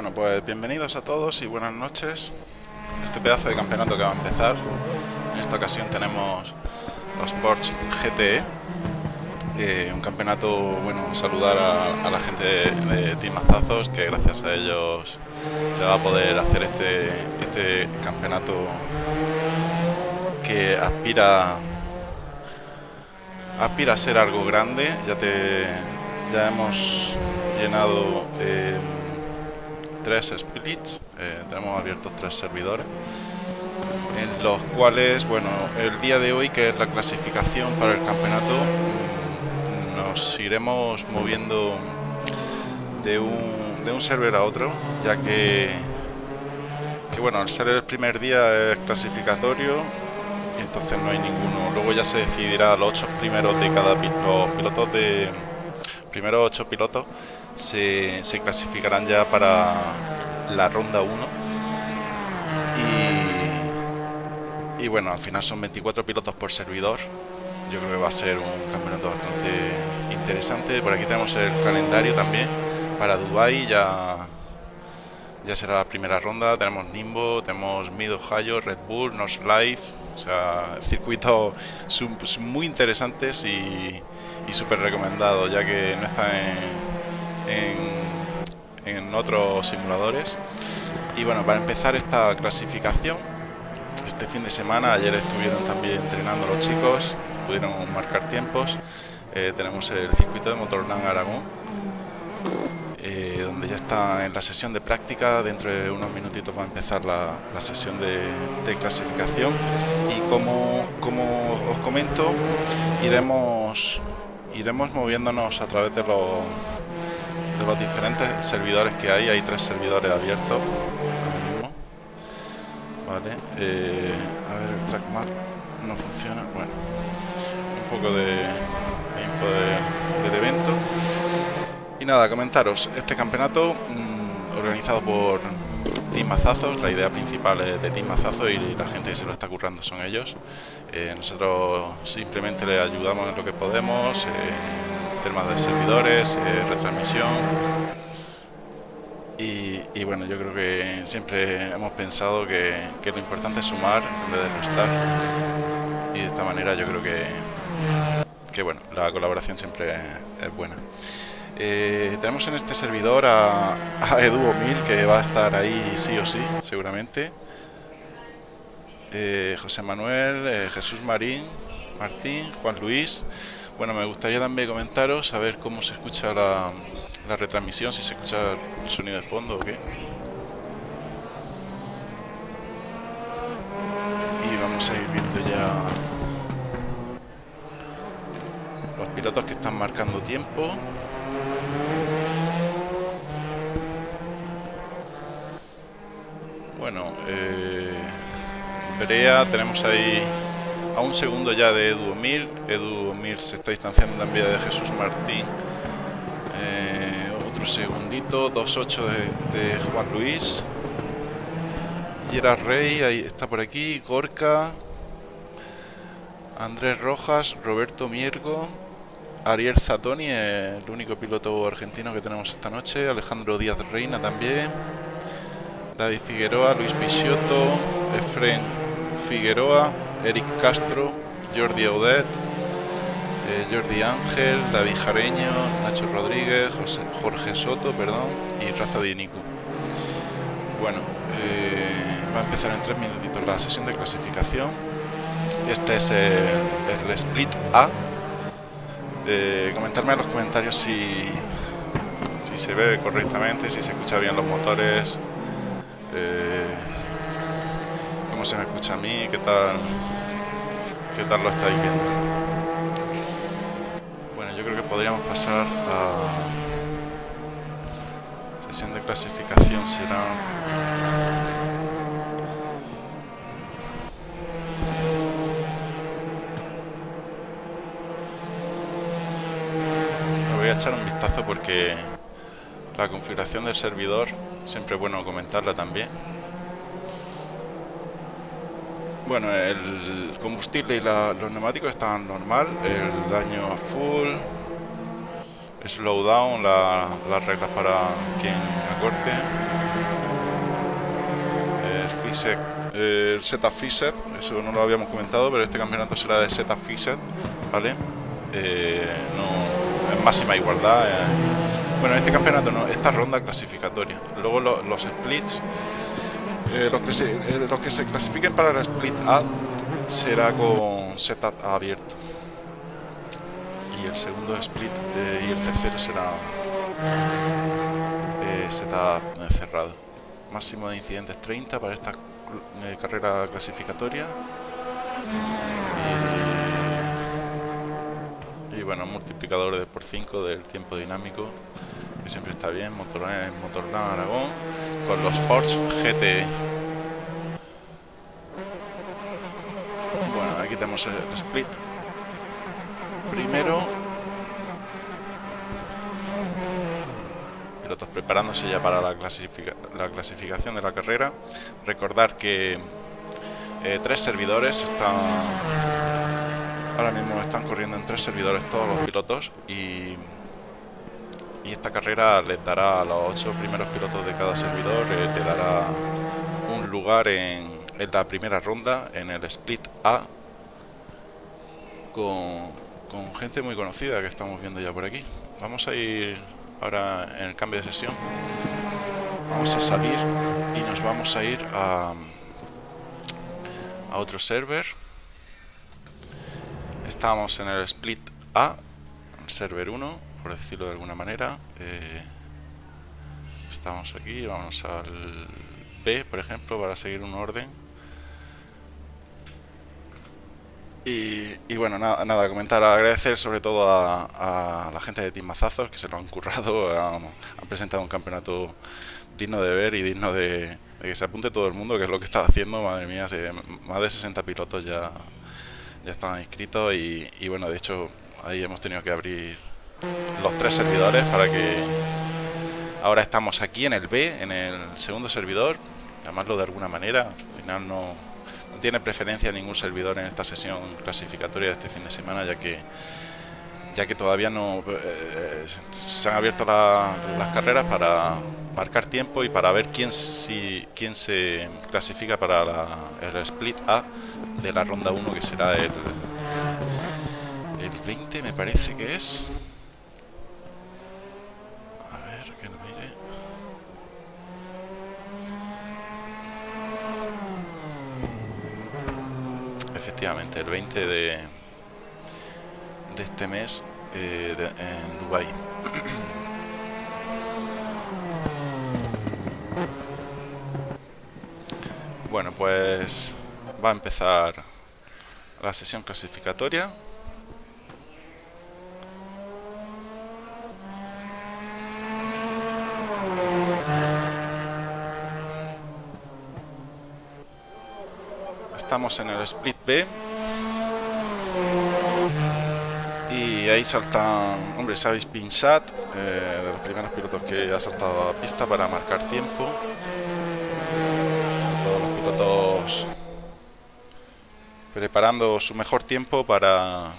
Bueno, pues bienvenidos a todos y buenas noches. Este pedazo de campeonato que va a empezar. En esta ocasión tenemos los Porsche GTE. Eh, un campeonato, bueno, saludar a, la gente de, Timazazos, que gracias a ellos se va a poder hacer este, este campeonato que aspira aspira a ser algo grande. Ya te ya hemos llenado eh, tres splits, eh, tenemos abiertos tres servidores, en los cuales, bueno, el día de hoy, que es la clasificación para el campeonato, mm, nos iremos moviendo de un, de un server a otro, ya que, que, bueno, al ser el primer día es clasificatorio, y entonces no hay ninguno. Luego ya se decidirá los ocho primeros de cada los pilotos de primeros ocho pilotos se, clasificarán ya para la ronda 1 y, bueno, al final son 24 pilotos por servidor. Yo creo que va a ser un campeonato bastante interesante. Por aquí tenemos el calendario también para Dubai ya ya será la primera ronda. Tenemos Nimbo, tenemos Mid Ohio, Red Bull, Nos Life. O sea, circuitos muy interesantes y, y súper recomendados ya que no están en en, otros simuladores. Y bueno, para empezar esta clasificación, este fin de semana, ayer estuvieron también entrenando los chicos, pudieron marcar tiempos. Eh, tenemos el circuito de Motorland Aragón, eh, donde ya está en la sesión de práctica. Dentro de unos minutitos va a empezar la, sesión de, clasificación. Y como, como os comento, iremos, iremos moviéndonos a través de los de los diferentes servidores que hay, hay tres servidores abiertos Vale, eh, a ver el trackmap no funciona, bueno, un poco de, info del evento. Y nada, comentaros, este campeonato mm, organizado por Team Mazazos, la idea principal es de Team Mazazos y la gente que se lo está currando son ellos. Eh, nosotros simplemente le ayudamos en lo que podemos. Eh, temas de servidores, eh, retransmisión. Y, bueno, yo creo que siempre hemos pensado que, lo importante es sumar en vez de restar. Y de esta manera yo creo que, que bueno, la colaboración siempre es, buena. Eh, tenemos en este servidor a, a Edu que va a estar ahí sí o sí, seguramente. Eh, José Manuel, Jesús Marín, Martín, Juan Luis, bueno, me gustaría también comentaros a ver cómo se escucha la, retransmisión, si se escucha el sonido de fondo o qué. Y vamos a ir viendo ya los pilotos que están marcando tiempo. Bueno, eh, tenemos ahí a un segundo ya de Edu Mil. Edu Mil se está distanciando también de Jesús Martín. Eh, otro segundito, 2.8 de, de, Juan Luis. Gerard Rey, ahí está por aquí. Gorka. Andrés Rojas, Roberto Miergo. Ariel Zatoni, el único piloto argentino que tenemos esta noche. Alejandro Díaz Reina también. David Figueroa, Luis Picciotto, Efren Figueroa. Eric Castro, Jordi Audet, eh, Jordi Ángel, David Jareño, Nacho Rodríguez, Jorge Soto, perdón, y Rafa Dinicu. Bueno, eh, va a empezar en tres minutitos la sesión de clasificación. Este es el, split A. Eh, comentarme en los comentarios si, si se ve correctamente, si se escucha bien los motores, se me escucha a mí, qué tal, qué tal lo estáis viendo. Bueno, yo creo que podríamos pasar a sesión de clasificación, será... voy a echar un vistazo porque la configuración del servidor siempre es bueno comentarla también bueno, el combustible y los neumáticos están normal, el daño full, slowdown, la, las reglas para quien acorte. FISEC, eh, el setup FISET, eso no lo habíamos comentado, pero este campeonato será de setup FISET, ¿vale? Eh, no, en máxima igualdad. Eh. Bueno, este campeonato no, esta ronda clasificatoria. Luego los splits, los, que se, los que se clasifiquen para el split A será con setup abierto. Y el segundo split y el tercero será setup cerrado. Máximo de incidentes 30 para esta eh, carrera clasificatoria. Y, bueno, multiplicador de por 5 del tiempo dinámico siempre está bien, Motorland, Motorland Aragón con los Porsche GT bueno, aquí tenemos el split primero pilotos preparándose ya para la, la clasificación de la carrera. Recordar que eh, tres servidores están ahora mismo están corriendo en tres servidores todos los pilotos y, y esta carrera les dará a los ocho primeros pilotos de cada servidor eh, le dará un lugar en, la primera ronda en el split A con, gente muy conocida que estamos viendo ya por aquí. Vamos a ir ahora en el cambio de sesión. Vamos a salir y nos vamos a ir a, a otro server. Estamos en el split A server 1 por decirlo de alguna manera eh, estamos aquí vamos al B por ejemplo para seguir un orden. Y, bueno, nada, nada, comentar, agradecer sobre todo a, la gente de Team Mazazos que se lo han currado, han, presentado un campeonato digno de ver y digno de, que se apunte todo el mundo, que es lo que está haciendo, madre mía, más de 60 pilotos ya, ya estaban inscritos y bueno, de hecho ahí hemos tenido que abrir los tres servidores para que ahora estamos aquí en el B, en el segundo servidor, llamarlo de alguna manera, al final no tiene preferencia ningún servidor en esta sesión clasificatoria de este fin de semana, ya que ya que todavía no eh, se han abierto las carreras para marcar tiempo y para ver quién si quién se clasifica para el split A de la ronda 1 que será el el 20 me parece que es efectivamente, el 20 de, de este mes eh, en Dubai. bueno, pues va a empezar la sesión clasificatoria. Estamos en el split B. Y ahí saltan, hombre, sabéis Pinsat, eh, de los primeros pilotos que ha saltado a pista para marcar tiempo. Todos los pilotos preparando su mejor tiempo para,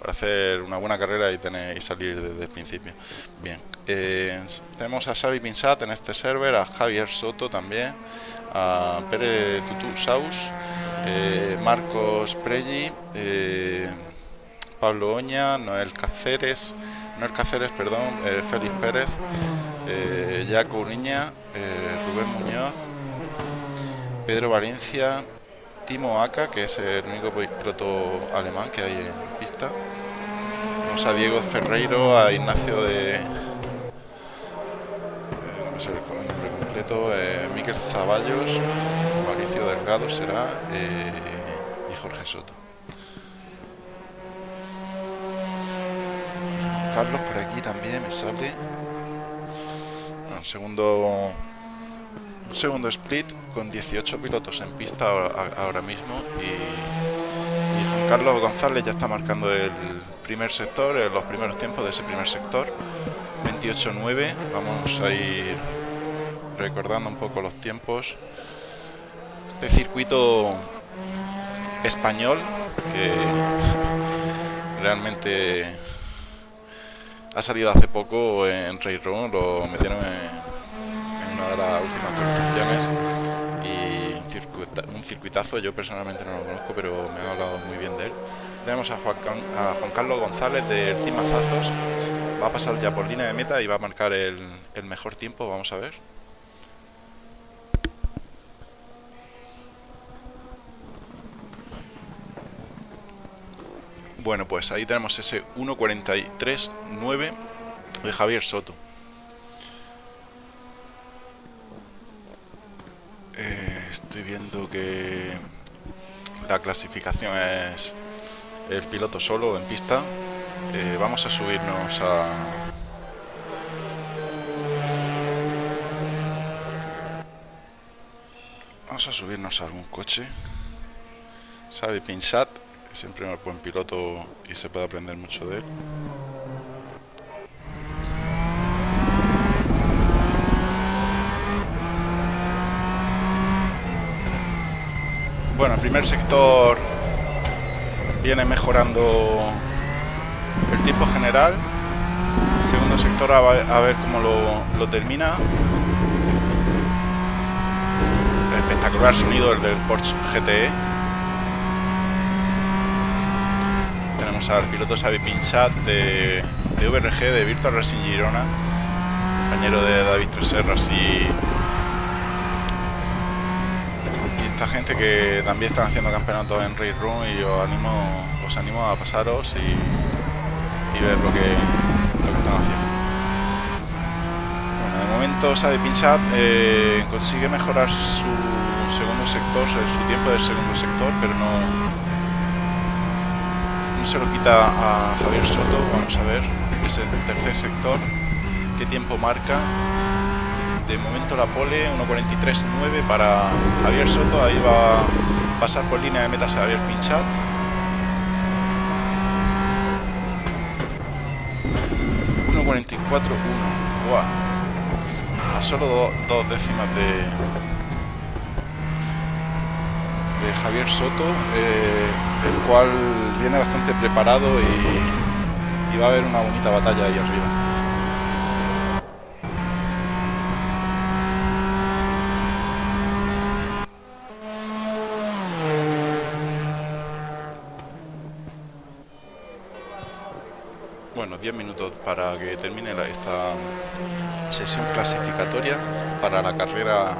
para hacer una buena carrera y tener y salir desde el principio. Bien, eh, tenemos a Xavi Pinsat en este server, a Javier Soto también, a Pere Tutu Saus, eh, Marcos Pregi, eh, Pablo Oña, Noel Cáceres, Noel Cáceres, perdón, eh, Félix Pérez, Jaco Niña, Rubén Muñoz, Pedro Valencia, Timo Aka, que es el único piloto alemán que hay en pista. Tenemos a Diego Ferreiro, a Ignacio de no sé completo, eh, Zaballos, Mauricio Delgado será eh, y Jorge Soto. Carlos por aquí también me sale. un segundo un segundo split con 18 pilotos en pista ahora, mismo y, y, Juan Carlos González ya está marcando el primer sector, eh, los primeros tiempos de ese primer sector 28-9 vamos a ir recordando un poco los tiempos este circuito español que realmente ha salido hace poco en Railroad lo metieron en, una de las últimas actualizaciones y un circuitazo, yo personalmente no lo conozco, pero me ha hablado muy bien de él. Tenemos a Juan, Carlos González del Team Mazazos, va a pasar ya por línea de meta y va a marcar el mejor tiempo, vamos a ver. Bueno, pues ahí tenemos ese 1.43.9 de Javier Soto. Eh, estoy viendo que la clasificación es el piloto solo en pista. Eh, vamos a subirnos a... Vamos a subirnos a algún coche. Sabe Pinsat siempre es buen piloto y se puede aprender mucho de él. Bueno, el primer sector viene mejorando el tiempo general. El segundo sector a, ver cómo lo termina. Espectacular sonido el del Porsche GTE. Al piloto Xavi Pinchat de, de VRG, de Virtual Racing Girona, compañero de David Treserras y, y esta gente que también están haciendo campeonatos en Race Room y os animo, os animo a pasaros y, ver lo que, lo que están haciendo. De momento Xavi Pinchat eh, consigue mejorar su segundo sector, su tiempo del segundo sector, pero no, se lo quita a Javier Soto. Vamos a ver, es el tercer sector. ¿Qué tiempo marca? De momento la pole 1.43.9 para Javier Soto. Ahí va a pasar por línea de metas a Javier Pinchat. 1.44.1. A solo dos décimas de, Javier Soto, eh, el cual viene bastante preparado y, y va a haber una bonita batalla ahí arriba. Bueno, 10 minutos para que termine esta sesión clasificatoria para la carrera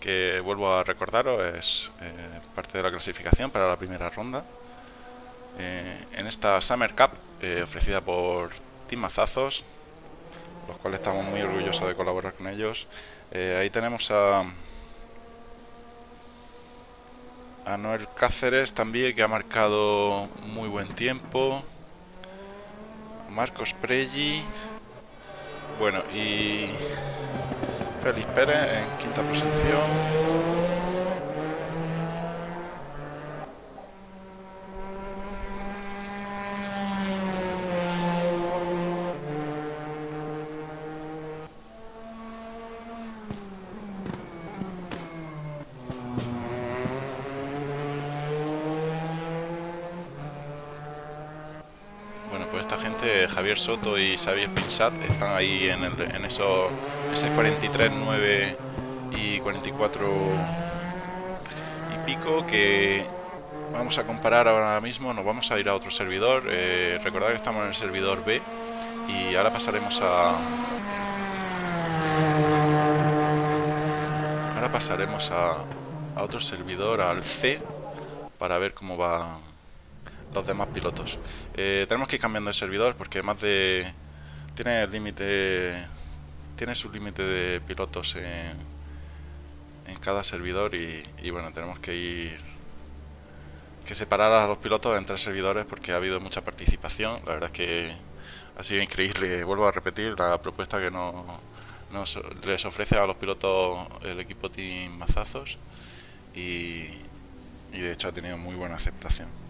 que vuelvo a recordaros es eh, parte de la clasificación para la primera ronda. Eh, en esta Summer Cup eh, ofrecida por Team Mazazos, los cuales estamos muy orgullosos de colaborar con ellos. ahí tenemos a, a Noel Cáceres también, que ha marcado muy buen tiempo. Marcos Pregi. Bueno, y Félix Pérez en quinta posición. Bueno, pues esta gente, Javier Soto y Xavier Pinsat, están ahí en, el, en esos ese 43, 9 y 44 y pico que vamos a comparar ahora mismo, nos vamos a ir a otro servidor, eh, recordad que estamos en el servidor B y ahora pasaremos a... Ahora pasaremos a, a otro servidor, al C, para ver cómo van los demás pilotos. Eh, tenemos que ir cambiando de servidor porque más de... Tiene el límite tiene su límite de pilotos en, en cada servidor y, bueno, tenemos que ir que separar a los pilotos entre servidores porque ha habido mucha participación. La verdad es que ha sido increíble. Vuelvo a repetir la propuesta que nos, les ofrece a los pilotos el equipo Team Mazazos y, y de hecho ha tenido muy buena aceptación.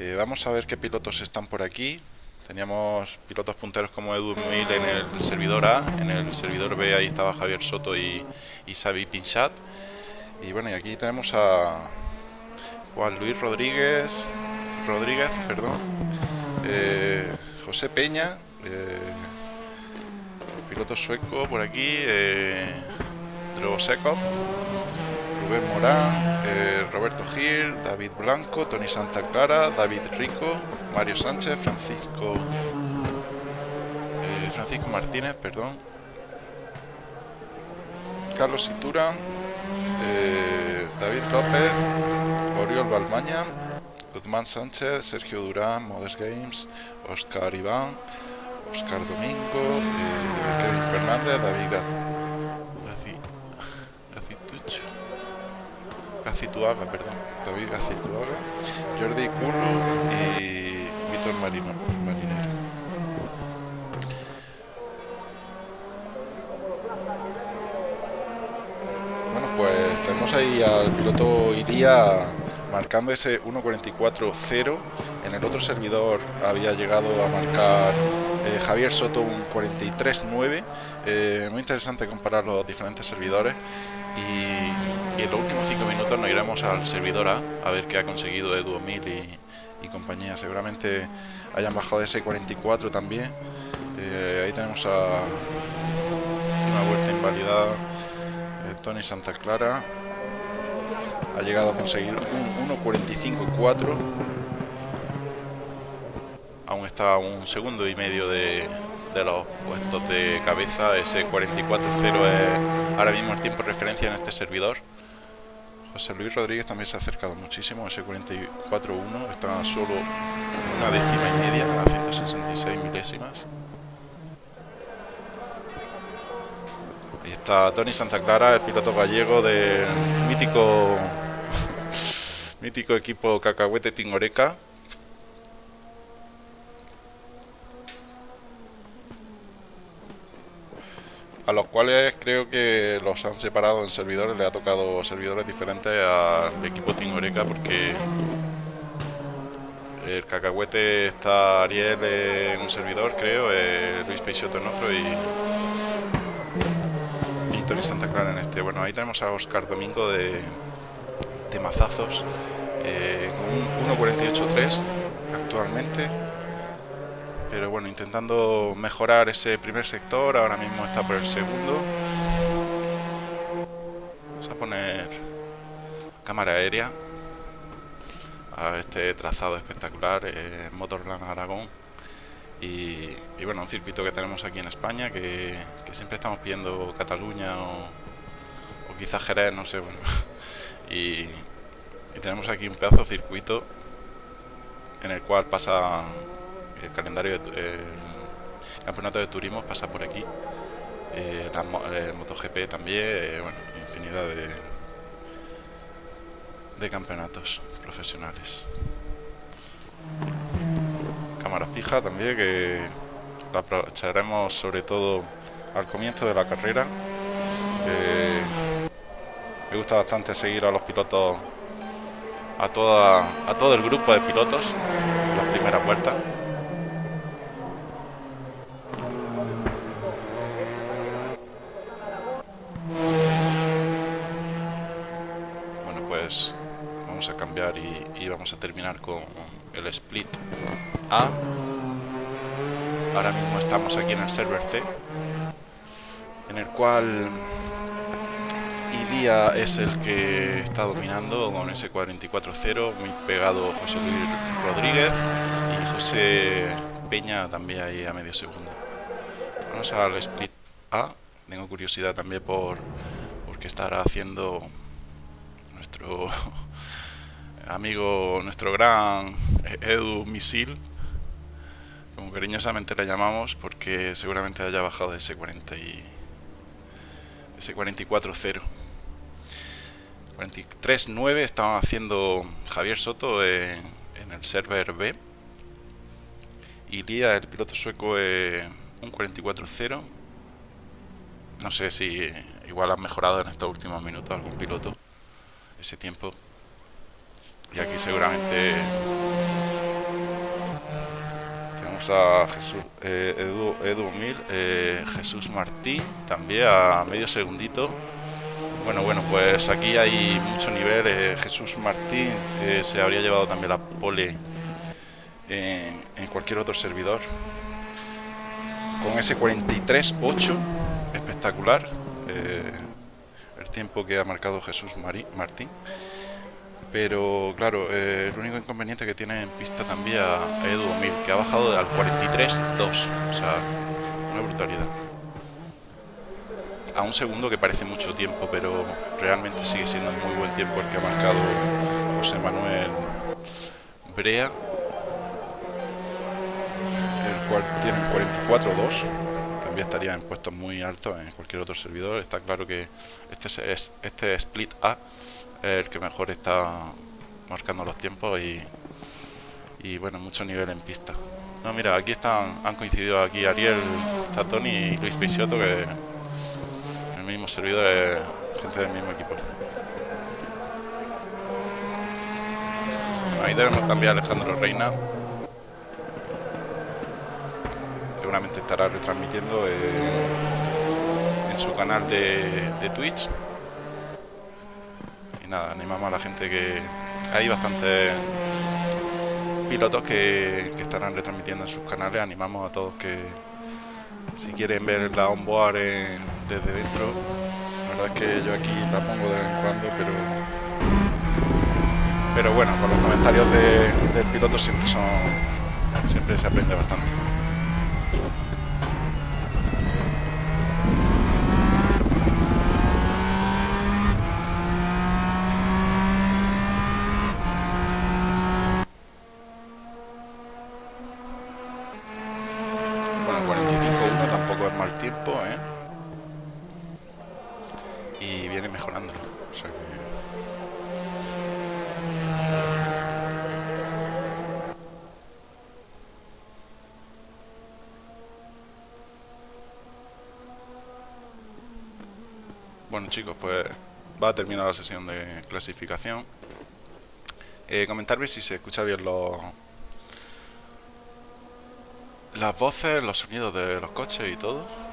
Eh, vamos a ver qué pilotos están por aquí. Teníamos pilotos punteros como Edu Mil en el servidor A, en el servidor B ahí estaba Javier Soto y, y Xavi Pinchat. Y bueno, y aquí tenemos a Juan Luis Rodríguez, Rodríguez, perdón, eh, José Peña, eh, piloto sueco por aquí, eh, Rubén Morán, eh, Roberto Gil, David Blanco, Tony Santa Clara, David Rico, Mario Sánchez, Francisco eh, Francisco Martínez, perdón, Carlos Itura, David López, Oriol Balmaña, Guzmán Sánchez, Sergio Durán, Modest Games, Oscar Iván, Oscar Domingo, Kevin Fernández, David Gacituaga, perdón, David Gacituaga, Jordi Curro y Víctor Marino, Marinero. Bueno, pues tenemos ahí al piloto Iría marcando ese 1.44.0. En el otro servidor había llegado a marcar eh, Javier Soto un 43.9. Eh, muy interesante comparar los diferentes servidores. Y, en los últimos 5 minutos nos iremos al servidor A a ver qué ha conseguido Edu y, y compañía. Seguramente hayan bajado ese 44 también. Eh, ahí tenemos a última vuelta invalidada Tony Santa Clara ha llegado a conseguir un 1.45.4 aún está un segundo y medio de, los puestos de cabeza ese 44.0 es ahora mismo el tiempo de referencia en este servidor José Luis Rodríguez también se ha acercado muchísimo ese 44.1 está solo una décima y media a 166 milésimas Ahí está Tony Santa Clara, el piloto gallego del mítico mítico equipo Cacahuete Tingoreca. A los cuales creo que los han separado en servidores, le ha tocado servidores diferentes al equipo Tingoreca porque el cacahuete está Ariel en un servidor, creo, eh, Luis Peixoto en otro y, y Santa Clara en este. Bueno, ahí tenemos a Oscar Domingo de, temazazos. Eh, un 1.48.3 actualmente. Pero bueno, intentando mejorar ese primer sector. Ahora mismo está por el segundo. Vamos a poner cámara aérea a este trazado espectacular eh, Motorland Aragón. Y, bueno, un circuito que tenemos aquí en España que, siempre estamos pidiendo Cataluña o, o quizás Jerez, no sé, bueno. Y, tenemos aquí un pedazo de circuito en el cual pasa el calendario de, campeonato de turismo pasa por aquí. Eh, el MotoGP también eh, bueno, infinidad de de campeonatos profesionales. Cámara fija también que la aprovecharemos sobre todo al comienzo de la carrera. Me gusta bastante seguir a los pilotos, a, toda, a todo el grupo de pilotos, las primeras vueltas. Pues vamos a cambiar y, vamos a terminar con el split A. Ahora mismo estamos aquí en el server C, en el cual Ilia es el que está dominando con ese 44-0, muy pegado José Luis Rodríguez y José Peña también ahí a medio segundo. Vamos al split A, tengo curiosidad también por, por qué estará haciendo nuestro amigo, nuestro gran Edu Misil, como cariñosamente le llamamos, porque seguramente haya bajado de ese 40 y ese 44-0. 43.9 estaba haciendo Javier Soto en, el server B. Y Lía, el piloto sueco, un 44.0. No sé si igual han mejorado en estos últimos minutos algún piloto ese tiempo. Y aquí seguramente tenemos a Jesús, eh, Edu, Edu Mil, eh, Jesús Martín, también a medio segundito. Bueno, bueno, pues aquí hay mucho nivel. Eh, Jesús Martín eh, se habría llevado también la pole en, cualquier otro servidor. Con ese 43-8, espectacular. Tiempo que ha marcado Jesús Martín. Pero claro, eh, el único inconveniente que tiene en pista también a Edu 1000, que ha bajado al 43.2, o sea, una brutalidad. A un segundo que parece mucho tiempo, pero realmente sigue siendo muy buen tiempo el que ha marcado José Manuel Brea, el cual tiene 44.2 estaría en puestos muy altos en cualquier otro servidor. Está claro que este, es, este split A el que mejor está marcando los tiempos y, y bueno, mucho nivel en pista. No, mira, aquí están, han coincidido aquí Ariel Zatoni y Luis Peixoto, que el mismo servidor es gente del mismo equipo. Ahí tenemos también a Alejandro Reina. Seguramente estará retransmitiendo en su canal de, de Twitch nada, animamos a la gente que hay bastantes pilotos que, estarán retransmitiendo en sus canales. Animamos a todos que si quieren ver la onboard desde dentro, la verdad es que yo aquí la pongo de vez en cuando, pero pero bueno, con los comentarios del piloto siempre son siempre se aprende bastante. Bueno chicos, pues va a terminar la sesión de clasificación. Eh, comentarme si se escucha bien los las voces, los sonidos de los coches y todo.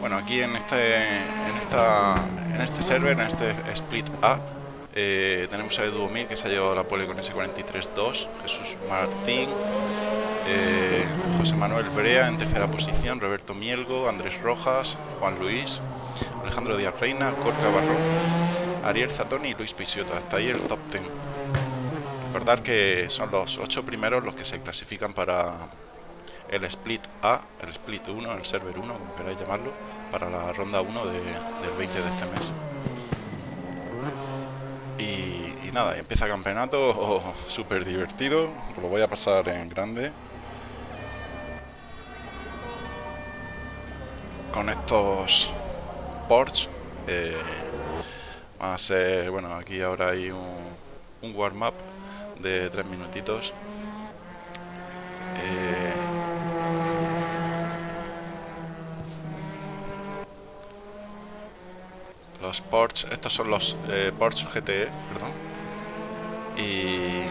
Bueno, aquí en este en esta en este server, en este split A, eh, tenemos a Edu que se ha llevado la pole con ese 43-2, Jesús Martín, eh, José Manuel Brea en tercera posición, Roberto Mielgo, Andrés Rojas, Juan Luis, Alejandro Díaz Reina, Corca Barro, Ariel Zatoni y Luis Pisiota. Hasta ahí el top 10. Recordar que son los ocho primeros los que se clasifican para el split A, el split 1, el server 1, como queráis llamarlo, para la ronda 1 del 20 de este mes. Y, nada, empieza campeonato súper divertido, lo voy a pasar en grande. Con estos Porsche. Eh, va a ser, bueno, aquí ahora hay un, un warm-up de tres minutitos. Eh, los Porsche, estos son los eh, Porsche GTE, perdón. Y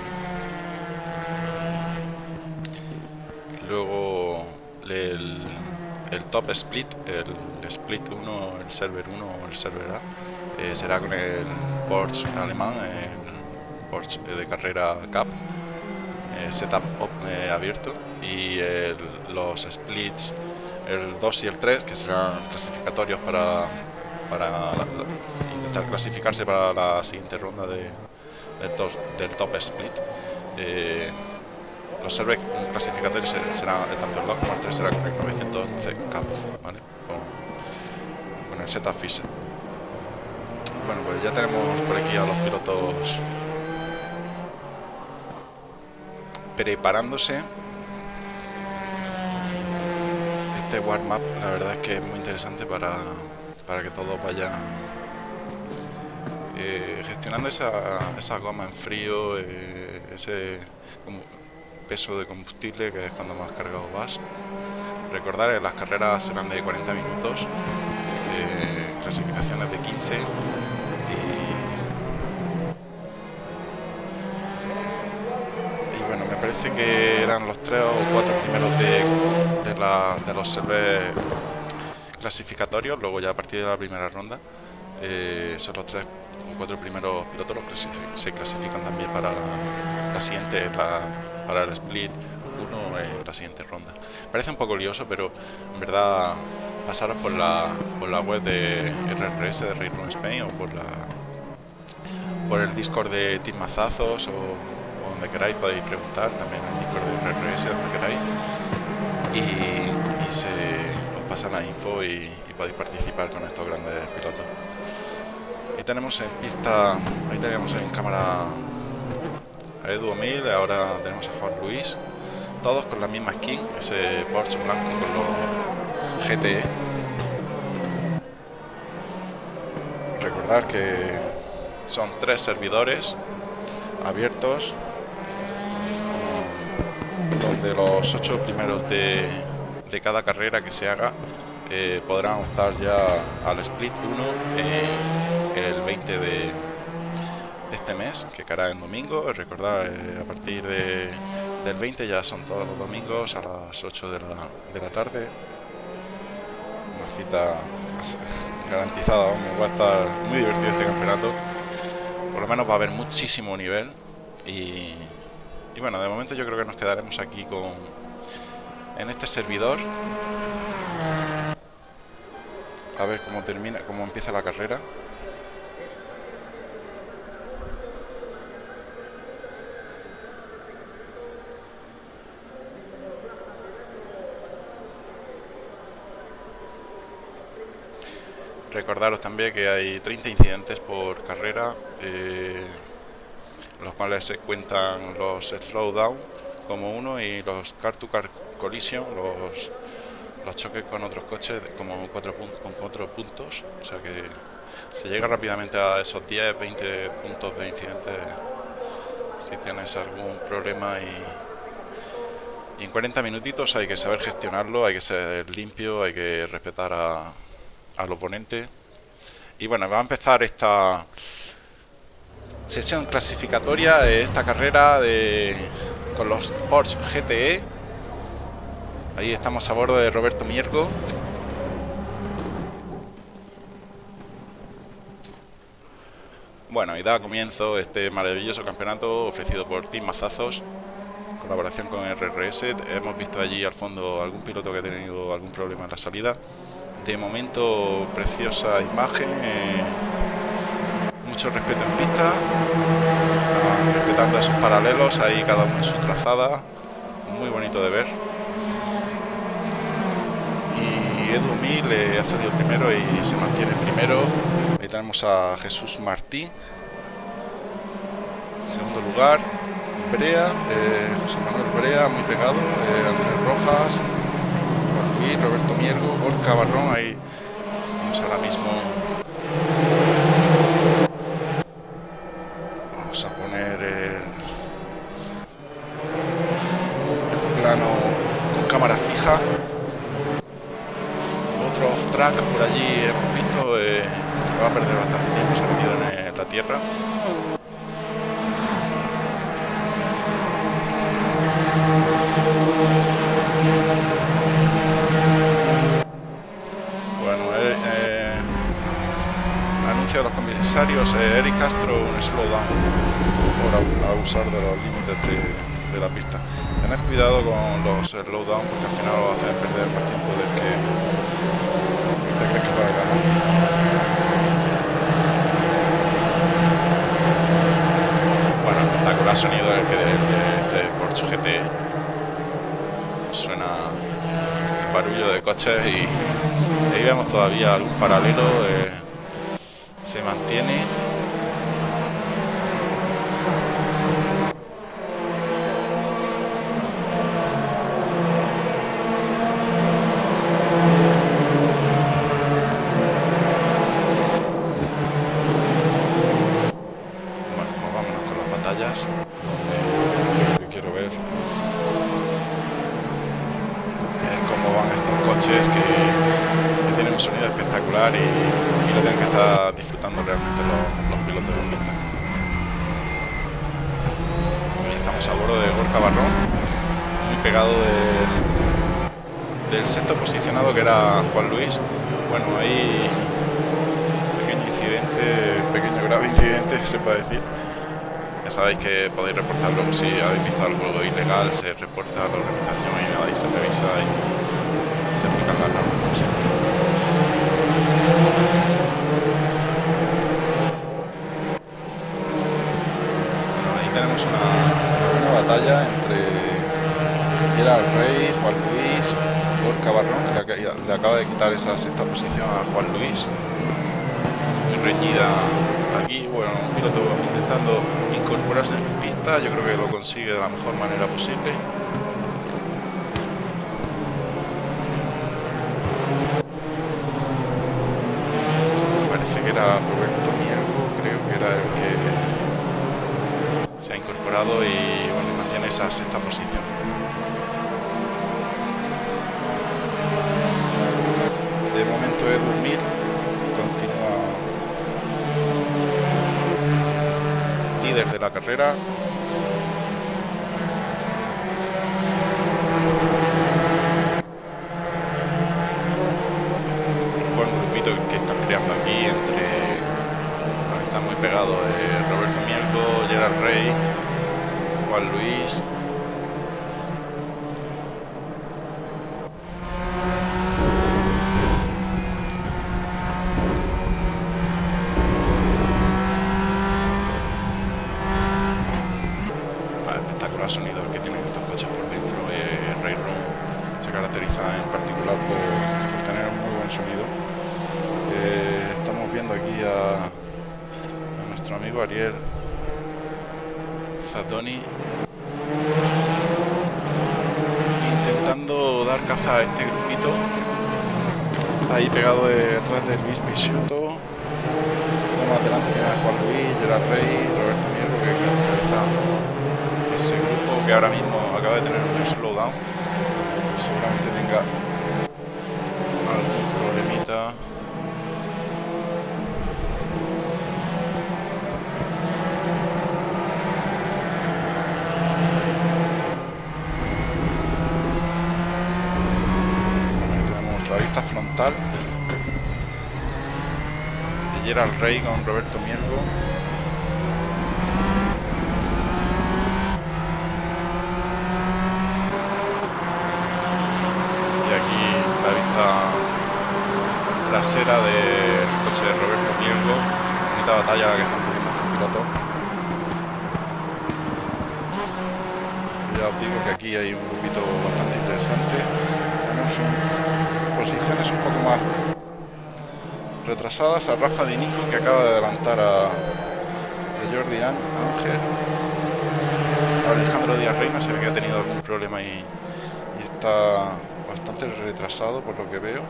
luego el el top split, el split 1, el server 1 o el server A, eh, será con el Porsche alemán, el Porsche de carrera Cup, eh, setup eh, abierto, y los splits, el 2 y el 3, que serán clasificatorios para, para intentar clasificarse para la siguiente ronda de, del, top, split los servers clasificatorios serán tanto el 2 como el 3 será con el 911 Cup, ¿vale? Con, el setup Fisher. Bueno, pues ya tenemos por aquí a los pilotos preparándose. Este warm-up, la verdad es que es muy interesante para, para que todos vayan eh, gestionando esa, esa goma en frío, eh, ese peso de combustible, que es cuando más cargado vas. Recordar que las carreras serán de 40 minutos, eh, clasificaciones de 15 y, bueno, me parece que eran los tres o cuatro primeros de, de, la, de los servers clasificatorios, luego ya a partir de la primera ronda eh, son los tres o cuatro primeros pilotos los que se, clasifican también para la, la siguiente, la para el split 1 en la siguiente ronda. Parece un poco lioso, pero en verdad pasaros por la, por la web de RRS de Railroad Spain o por la por el Discord de Team Mazazos o, donde queráis podéis preguntar también en el Discord de RRS donde queráis y, se os pasa la info y, podéis participar con estos grandes pilotos. Ahí tenemos en pista ahí tenemos en cámara a Edu 1000 ahora tenemos a Juan Luis. Todos con la misma skin ese Porsche blanco con los GTE recordar que son tres servidores abiertos donde los ocho primeros de, cada carrera que se haga eh, podrán optar ya al split 1 eh, el 20 de, este mes que caerá en domingo. Eh, a partir de, del 20 ya son todos los domingos a las 8 de la, de la tarde. Una cita garantizada va a estar muy divertido este campeonato. Por lo menos va a haber muchísimo nivel y, bueno, de momento yo creo que nos quedaremos aquí con en este servidor. A ver cómo termina, cómo empieza la carrera. Recordaros también que hay 30 incidentes por carrera, eh, los cuales se cuentan los slowdown como uno y los car-to-car collision, los, los choques con otros coches como cuatro, con cuatro puntos. O sea que se llega rápidamente a esos 10, 20 puntos de incidentes si tienes algún problema y, y en 40 minutitos hay que saber gestionarlo, hay que ser limpio, hay que respetar a, al oponente. Y bueno, va a empezar esta sesión clasificatoria de esta carrera de, con los Porsche GTE. Ahí estamos a bordo de Roberto Miergo. Bueno, y da comienzo este maravilloso campeonato ofrecido por Team Mazazos, colaboración con RRS. Hemos visto allí al fondo algún piloto que ha tenido algún problema en la salida de momento preciosa imagen eh, mucho respeto en pista respetando esos paralelos ahí cada uno en su trazada muy bonito de ver Edu Mil ha salido primero y se mantiene primero ahí tenemos a Jesús Martín segundo lugar Brea, eh, José Manuel Brea muy pegado eh, Andrés Rojas Roberto Miergo, Gorka Barrón, ahí vamos ahora mismo. Vamos a poner el, plano con cámara fija. Por allí hemos visto eh, que va a perder bastante tiempo, se ha metido en la tierra. de los comisarios eh, Eric Castro un slowdown por abusar de los límites de, la pista. Tened cuidado con los slowdown porque al final lo hacen perder más tiempo del que te crees que va a ganar. Bueno, espectacular sonido el que de, este Porsche GT suena el barullo de coches y ahí vemos todavía algún paralelo eh, se mantiene se puede decir. Ya sabéis que podéis reportarlo si habéis visto algo ilegal, se reporta a la organización y nada, y se revisa y se aplican las normas como siempre. tenemos una, batalla entre Gerard Rey, Juan Luis, Gorka Barrón, que le, acaba de quitar esa sexta posición a Juan Luis, muy reñida aquí, bueno, un piloto intentando incorporarse en pista, yo creo que lo consigue de la mejor manera posible. Parece que era Roberto Miergo, creo que era el que se ha incorporado y mantiene esa sexta posición. De momento Edu Mil continúa líder de la carrera. Buen grupito que están creando aquí entre están muy pegados eh, Roberto Mielgo, Gerard Rey, Juan Luis. Ah, espectacular sonido el que tienen estos coches por dentro. Eh, Ray Room se caracteriza en particular por, por tener un muy buen sonido. Eh, estamos viendo aquí a, a nuestro amigo Ariel Zatoni intentando dar caza a este grupito. Está ahí pegado detrás de Luis Pisuto. Más adelante tiene a Juan Luis, Gerard Rey, Roberto Mierro que encabeza ese grupo que ahora mismo acaba de tener un slowdown. Seguramente tenga algún problemita. Tenemos la vista frontal de Gerald Rey con Roberto Miergo. Y aquí la vista trasera del coche de Roberto Miergo. Bonita batalla la que están teniendo estos pilotos. Ya os digo que aquí hay un grupito bastante interesante. Posiciones un poco más retrasadas a Rafa Di Nico que acaba de adelantar a, Jordi Án- Ángel. Alejandro Díaz Reina se ve que ha tenido algún problema y, está bastante retrasado por lo que veo.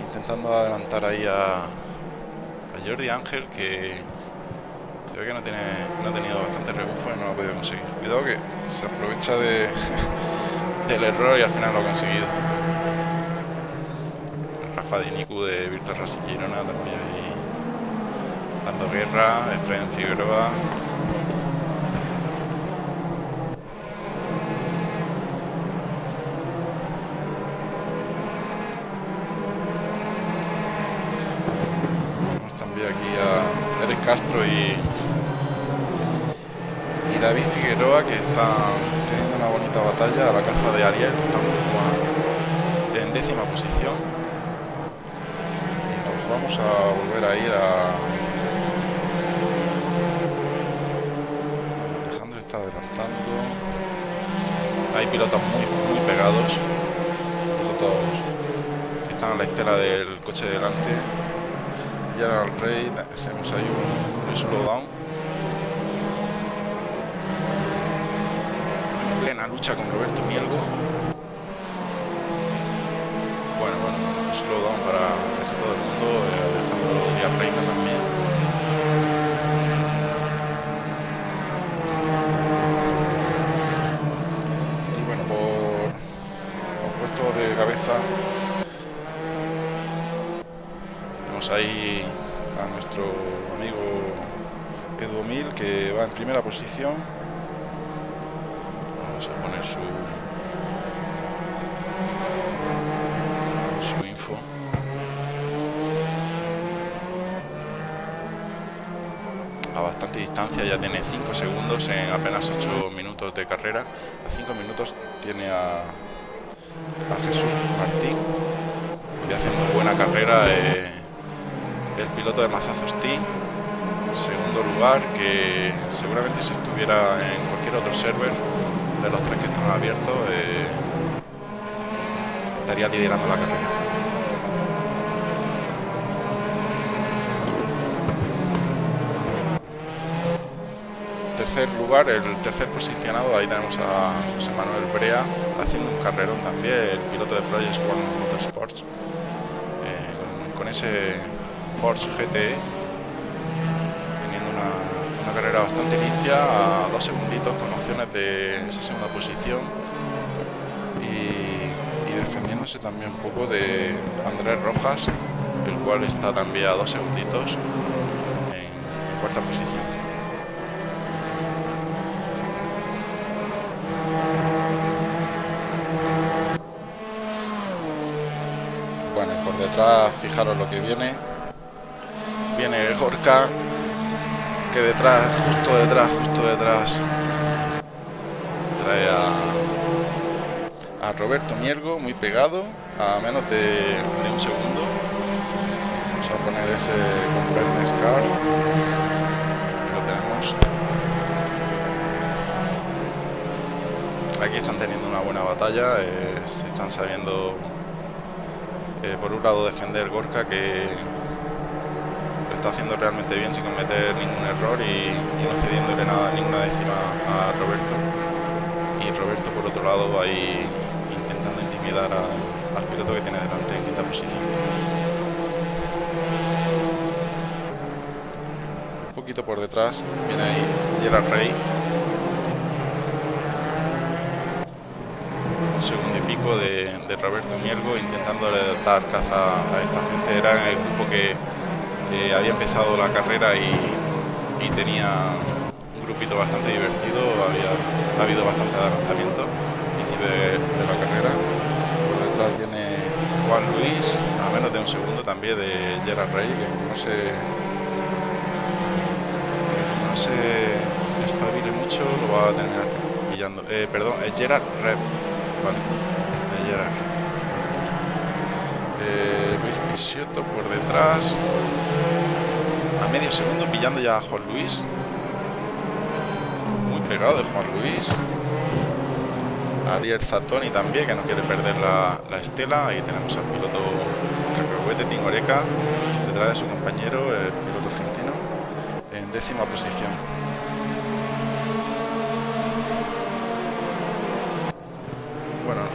Intentando adelantar ahí a, Jordi Ángel que se que no, tiene, no ha tenido bastante rebufo y no lo ha podido conseguir. Cuidado que se aprovecha de, del error y al final lo ha conseguido. Rafa Di Nicu de Virtual Racing también ahí dando guerra, Efraín Figueroa. También aquí a Eric Castro y, David Figueroa que están teniendo una bonita batalla a la caza de Ariel, que en décima posición. Vamos a volver a ir a... Alejandro está adelantando. Hay pilotos muy, muy pegados. Pilotos que están a la estela del coche delante. Y ahora al rey, tenemos ahí un, un slowdown. En plena lucha con Roberto Mielgo. Bueno, bueno, slowdown para casi todo el mundo. eh, Alejandro Díaz Reina también. Y bueno, por, por puesto de cabeza tenemos ahí a nuestro amigo Edu Mil que va en primera posición. Vamos a poner su info. A bastante distancia, ya tiene 5 segundos en apenas 8 minutos de carrera. A 5 minutos tiene a, a Jesús Martín. Y haciendo buena carrera eh, el piloto de Mazazos Team. Segundo lugar, que seguramente si estuviera en cualquier otro server de los tres que están abiertos, eh, estaría liderando la carrera. Tercer lugar, el tercer posicionado, ahí tenemos a José Manuel Brea haciendo un carrerón también, el piloto de Project One Motorsports, eh, con, ese Porsche GTE, teniendo una, carrera bastante limpia, a dos segunditos con opciones de esa segunda posición y, y defendiéndose también un poco de Andrés Rojas, el cual está también a dos segunditos en cuarta posición. Detrás fijaros lo que viene. Viene el Gorka que detrás justo detrás justo detrás. Trae a, a Roberto Miergo muy pegado a menos de, un segundo. Vamos a poner ese con Scar. Lo tenemos. Aquí están teniendo una buena batalla se están sabiendo eh, por un lado defender Gorka que lo está haciendo realmente bien sin cometer ningún error y, no cediéndole nada, ninguna décima a Roberto. Y Roberto por otro lado ahí intentando intimidar al piloto que tiene delante en quinta posición. Un poquito por detrás viene ahí Gerard Rey de, Roberto Miergo intentando dar caza a esta gente. Era el grupo que eh, había empezado la carrera y, tenía un grupito bastante divertido, había ha habido bastante adelantamiento al principio de, la carrera. Por detrás viene Juan Luis, a menos de un segundo también de Gerard Rey, que no se, no se espabile mucho, lo va a terminar pillando. Eh, perdón, es Gerard Rey Vale, Pisioto por detrás. A medio segundo pillando ya a Juan Luis. Muy pegado de Juan Luis. Ariel Zatoni también, que no quiere perder la, estela. Ahí tenemos al piloto Cacahuete Tingoreca, detrás de su compañero, el piloto argentino, en décima posición.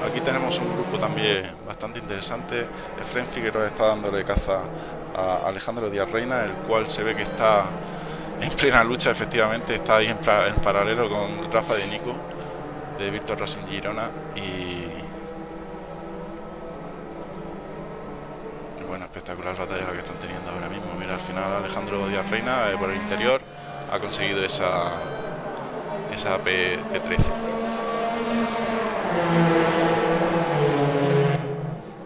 Aquí tenemos un grupo también bastante interesante. Efren Figueroa está dándole caza a Alejandro Díaz Reina, el cual se ve que está en plena lucha, efectivamente, está ahí en, paralelo con Rafa de Nico, de Víctor Racing Girona. Y, bueno, espectacular batalla la que están teniendo ahora mismo. Mira, al final Alejandro Díaz Reina, eh, por el interior, ha conseguido esa, esa P, P13.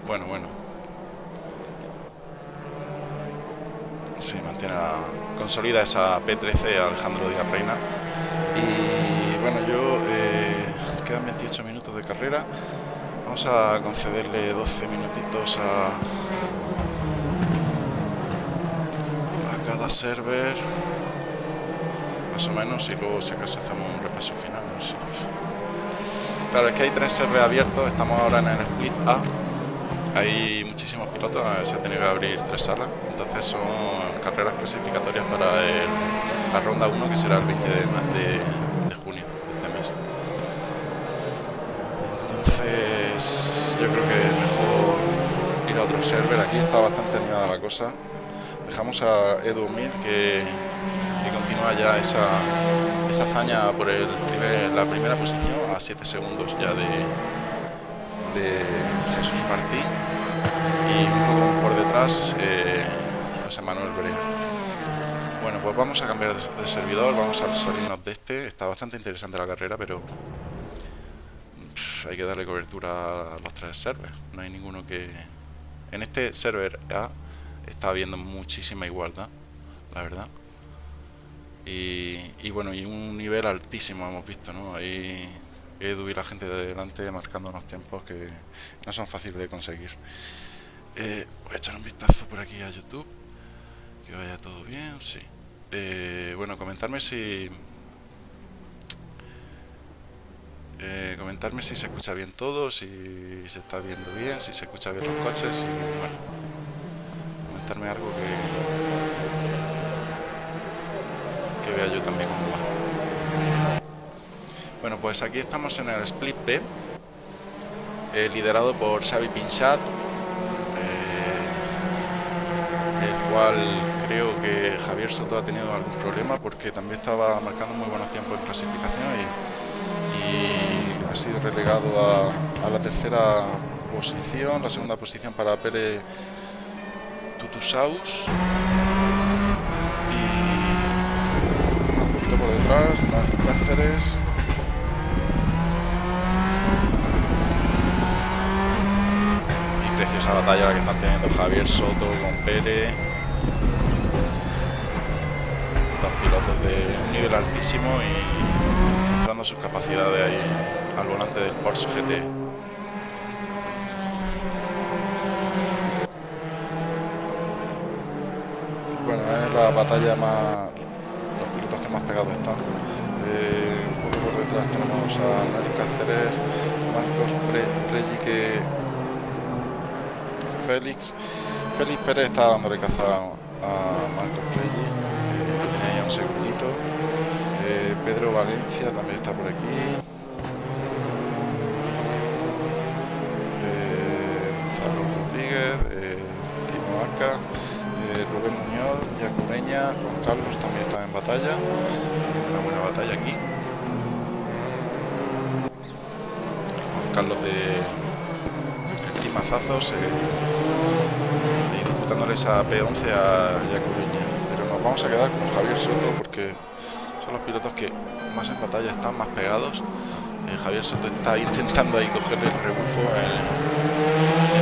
Bueno, bueno. Sí, mantiene la, consolida esa P13 Alejandro Díaz Reina. Y bueno, yo eh, quedan 28 minutos de carrera. Vamos a concederle 12 minutitos a, a cada server. Más o menos, y luego si acaso hacemos un repaso final. Claro, es que hay tres servers abiertos, estamos ahora en el split A hay muchísimos pilotos, se tiene que abrir tres salas, entonces son carreras clasificatorias para la ronda 1 que será el 20 de, de, junio de este mes. Entonces yo creo que mejor ir a otro server, aquí está bastante animada la cosa. Dejamos a Edu Mil que, continúa ya esa, esa hazaña por el la primera posición a 7 segundos ya de, de Jesús Martín y un poco por detrás eh, Manuel Brea. Bueno, pues vamos a cambiar de, servidor, vamos a salirnos de este. Está bastante interesante la carrera, pero hay que darle cobertura a los tres servers. No hay ninguno que... En este server A está habiendo muchísima igualdad, la verdad. Y, y bueno, y un nivel altísimo hemos visto, ¿no? Ahí Edu y la gente de delante marcando unos tiempos que no son fáciles de conseguir. Eh, voy a echar un vistazo por aquí a YouTube. Que vaya todo bien, sí. Eh, bueno, comentarme si... Eh, comentarme si se escucha bien todo, si se está viendo bien, si se escucha bien los coches, y bueno, comentarme algo que, que vea yo también cómo va. Bueno, pues aquí estamos en el Split B, eh, liderado por Xavi Pinchat, el cual creo que Javier Soto ha tenido algún problema porque también estaba marcando muy buenos tiempos en clasificación y, ha sido relegado a, la tercera posición, la segunda posición para Pere Tutusaus. Y un poquito por detrás, Cáceres preciosa batalla la que están teniendo Javier Soto con Pérez. Dos pilotos de un nivel altísimo y mostrando sus capacidades ahí al volante del Porsche GT. Bueno, es la batalla más... los pilotos que más pegados están. Eh, por detrás tenemos a Mari Cáceres, Marcos Pre que Félix. Félix Pérez está dándole caza a Marcos Reyes, eh, tiene ya un segundito. Eh, Pedro Valencia también está por aquí. Eh, Gonzalo Rodríguez, Timo Arca, Rubén Muñoz, Yacureña, Juan Carlos también está en batalla. También una buena batalla aquí. Juan Carlos de mazazos eh, y disputándole esa P11 a Yacubiña. Pero nos vamos a quedar con Javier Soto porque son los pilotos que más en batalla están, más pegados. Eh, Javier Soto está intentando ahí cogerle el rebufo en,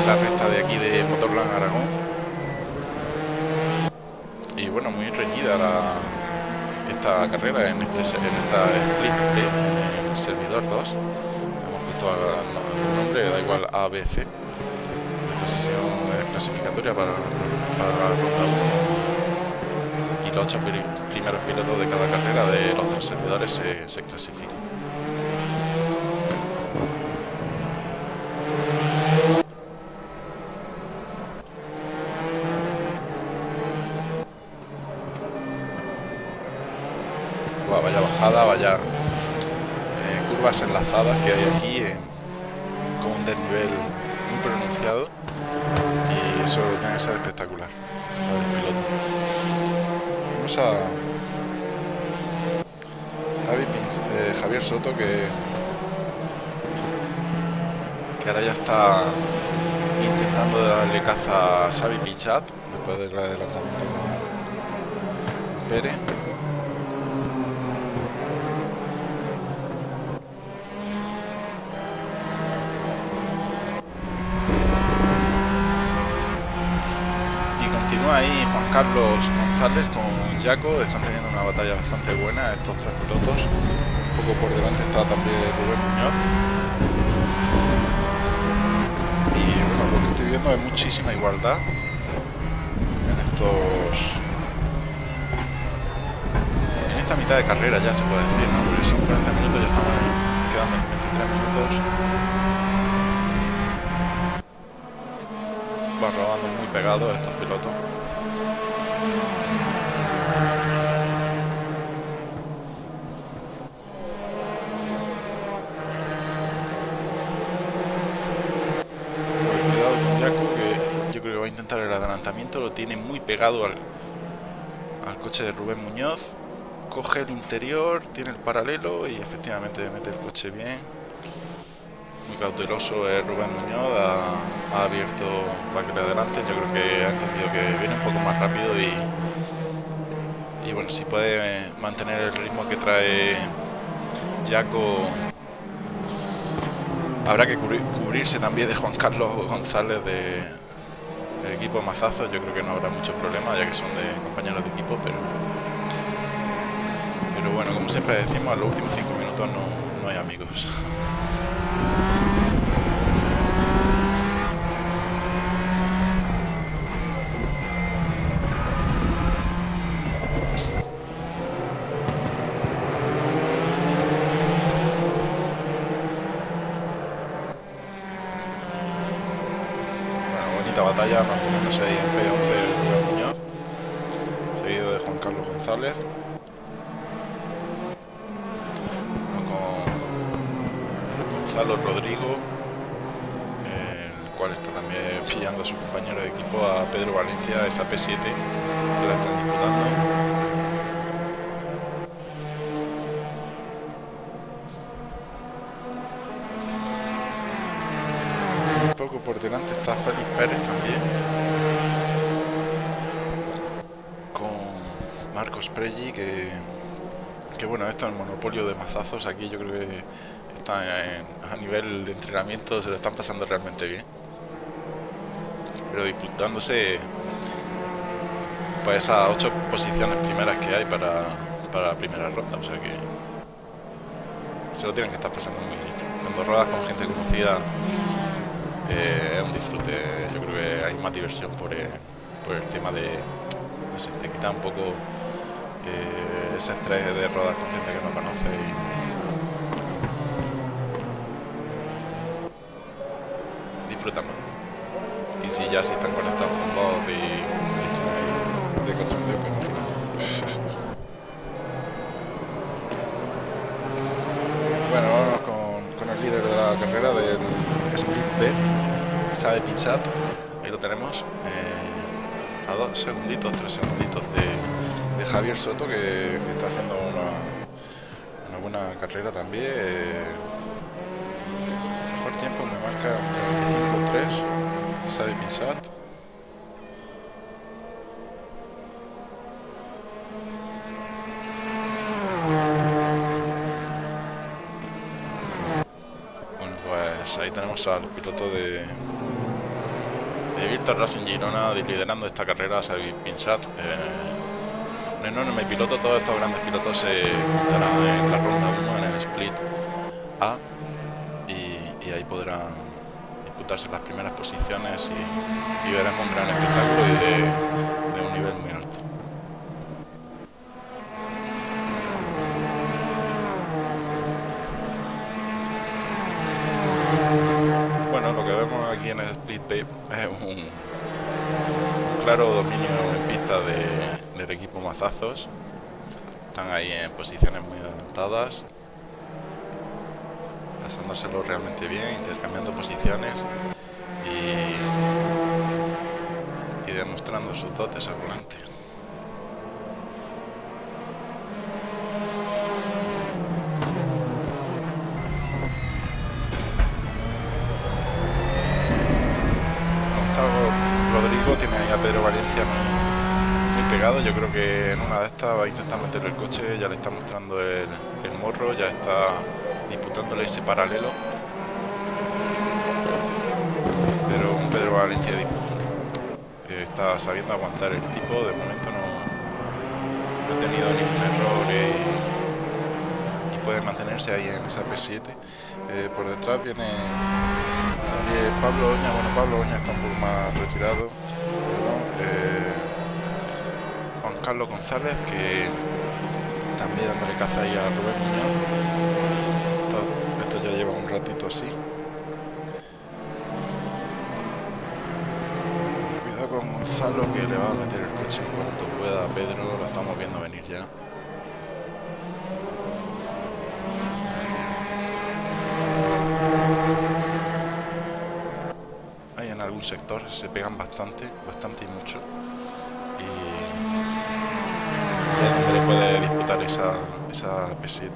la recta de aquí de Motorland Aragón. Y bueno, muy reñida esta carrera en, este, en esta split en el servidor 2. Hemos puesto el nombre, da igual ABC sesión clasificatoria para, la ronda 1 y los ocho primeros pilotos de cada carrera de los tres servidores se, se clasifican. vaya bajada, vaya eh, curvas enlazadas que hay aquí espectacular. Vamos a eh, Javier Soto que que ahora ya está intentando darle caza a Xavi Pichat después del adelantamiento Pérez ahí Juan Carlos González con Jaco, están teniendo una batalla bastante buena estos tres pilotos. Un poco por delante está también Rubén Muñoz. Y bueno, lo que estoy viendo es muchísima igualdad en estos... En esta mitad de carrera ya se puede decir, ¿no? Porque son 40 minutos, ya estamos quedando 23 minutos. Va rodando muy pegado estos pilotos. el lo tiene muy pegado al, al coche de Rubén Muñoz. Coge el interior, tiene el paralelo y efectivamente mete el coche bien. Muy cauteloso es Rubén Muñoz, ha, abierto para que le adelante. Yo creo que ha entendido que viene un poco más rápido y, y bueno, si puede mantener el ritmo que trae Jaco habrá que cubrirse también de Juan Carlos González de, equipo Mazazo yo creo que no habrá mucho problema ya que son de compañeros de equipo pero pero bueno como siempre decimos a los últimos cinco minutos no, no hay amigos batalla manteniéndose ahí en P11 Muñoz, seguido de Juan Carlos González. Gonzalo Rodrigo, el cual está también pillando a su compañero de equipo, a Pedro Valencia, esa P7, que la están disputando. Un poco por delante está Félix Pérez también. Con Marcos Pregi, que, que bueno, esto es el monopolio de mazazos. Aquí yo creo que está a nivel de entrenamiento, se lo están pasando realmente bien. Pero disputándose pues esas ocho posiciones primeras que hay para, para la primera ronda, o sea que se lo tienen que estar pasando muy bien. Cuando rodas con gente conocida eh, es un disfrute, yo creo que hay más diversión por el, por el tema de, no sé, te quita un poco ese estrés de rodar con gente que no conoce y. Y si ya si están conectados con vos y de cachondeo, pues imagínate. Bueno, vamos con, con, el líder de la carrera del Split B, Sabe Pinsat, ahí lo tenemos, eh, a dos segunditos, tres segunditos de, de Javier Soto, que, está haciendo una, buena carrera también. Eh, mejor tiempo me marca un 25-3, Sabe Pinsat. ahí tenemos al piloto de, de Virtual Racing Girona liderando esta carrera, Xavi Pinsat. Eh, un enorme piloto, todos estos grandes pilotos se juntarán en la ronda 1, en el split A, y, ahí podrán disputarse las primeras posiciones y, y veremos un gran espectáculo de, un nivel muy alto. aquí en el Split Bay es un, claro equipo Mazazos. Están ahí en posiciones muy adelantadas, pasándoselo realmente bien, intercambiando posiciones y, y demostrando sus dotes al volante. tiene ahí a Pedro Valencia pegado. Yo creo que en una de estas va a intentar meter el coche, ya le está mostrando el, morro, ya está disputándole ese paralelo. Pero un Pedro Valencia está sabiendo aguantar el tipo, de momento no, ha tenido ningún error y, puede mantenerse ahí en esa P7. Eh, por detrás viene Pablo Oña, bueno Pablo Oña está un poco más retirado, Carlos González que también dándole caza ahí a Rubén Muñoz. Esto, ya lleva un ratito así. Cuidado con Gonzalo que le va a meter el coche en cuanto pueda Pedro, lo estamos viendo venir ya. sector se pegan bastante, bastante y mucho. Y es donde le esa, esa P7.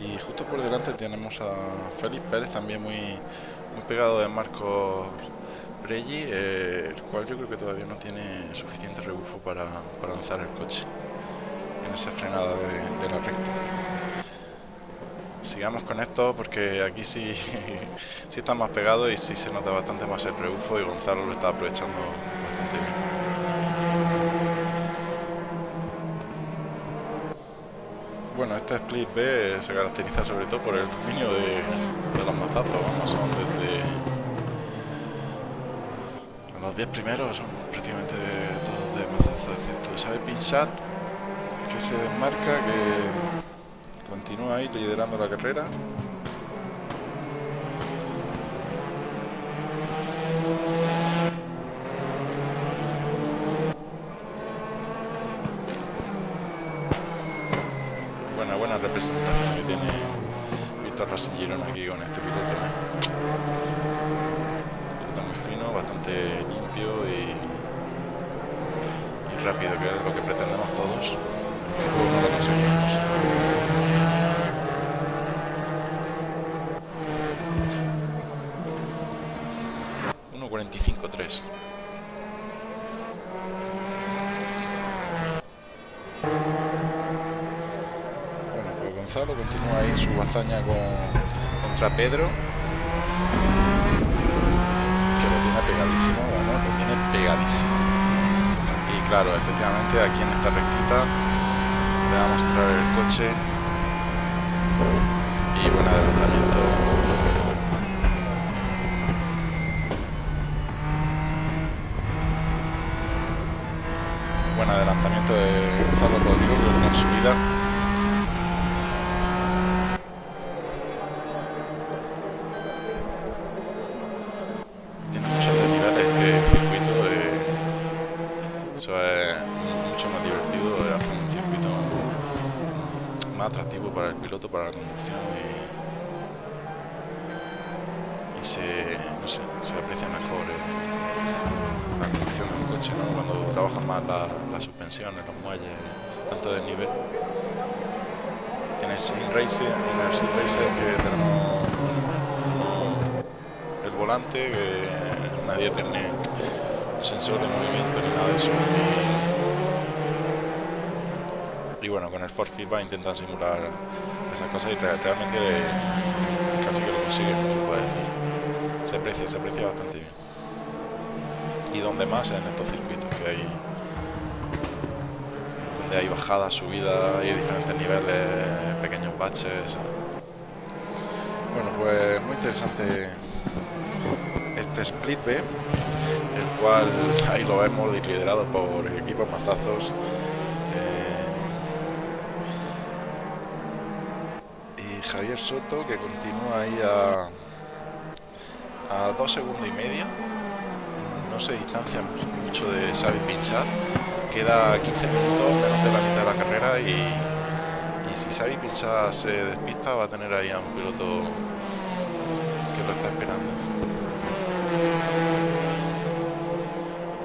Y justo por delante tenemos a Félix Pérez también muy, muy pegado de Marcos Pregi, eh, el cual yo creo que todavía no tiene suficiente rebufo para, para lanzar el coche en esa frenada de, de la recta sigamos con esto porque aquí sí, sí está más pegado y sí se nota bastante más el rebufo y Gonzalo lo está aprovechando bastante bien. Bueno, este split B se caracteriza sobre todo por el dominio de, los mazazos, vamos, son desde los 10 primeros son prácticamente todos de mazazos, excepto sabe Pinsat que se desmarca, que Continúa ahí liderando la carrera. Buena, buena representación que tiene visto al Racing Girona aquí con este piloto. muy fino, bastante limpio y, rápido, que es lo que pretendemos todos. No lo conseguimos. 1.45.3 Gonzalo continúa ahí su hazaña Pedro. Que lo tiene pegadísimo, lo tiene pegadísimo. Y claro, efectivamente aquí en esta rectita le a mostrar el coche. Y buen adelantamiento. Buen adelantamiento de Gonzalo Rodrigo, con subida. atractivo para el piloto, para la conducción y, se, no sé, se aprecia mejor eh, la conducción de un coche cuando trabajan más las suspensiones, los muelles, tanto de nivel. En el Sim Racer, en el que tenemos el volante, que nadie tiene un sensor de movimiento ni nada de eso. y bueno, con el Force Feedback intentan simular esas cosas y realmente casi que lo consiguen, se decir. Se aprecia, se aprecia bastante bien. Y donde más en estos circuitos que hay hay bajadas, subidas, hay diferentes niveles, pequeños baches. Bueno, pues muy interesante este Split B, el cual ahí lo vemos liderado por el equipo Mazazos Javier Soto que continúa ahí a, dos segundos y medio. No se distancia mucho de Xavi Pinchat. Queda 15 minutos, menos de la mitad de la carrera y, y si Xavi Pinchat se despista va a tener ahí a un piloto que lo está esperando.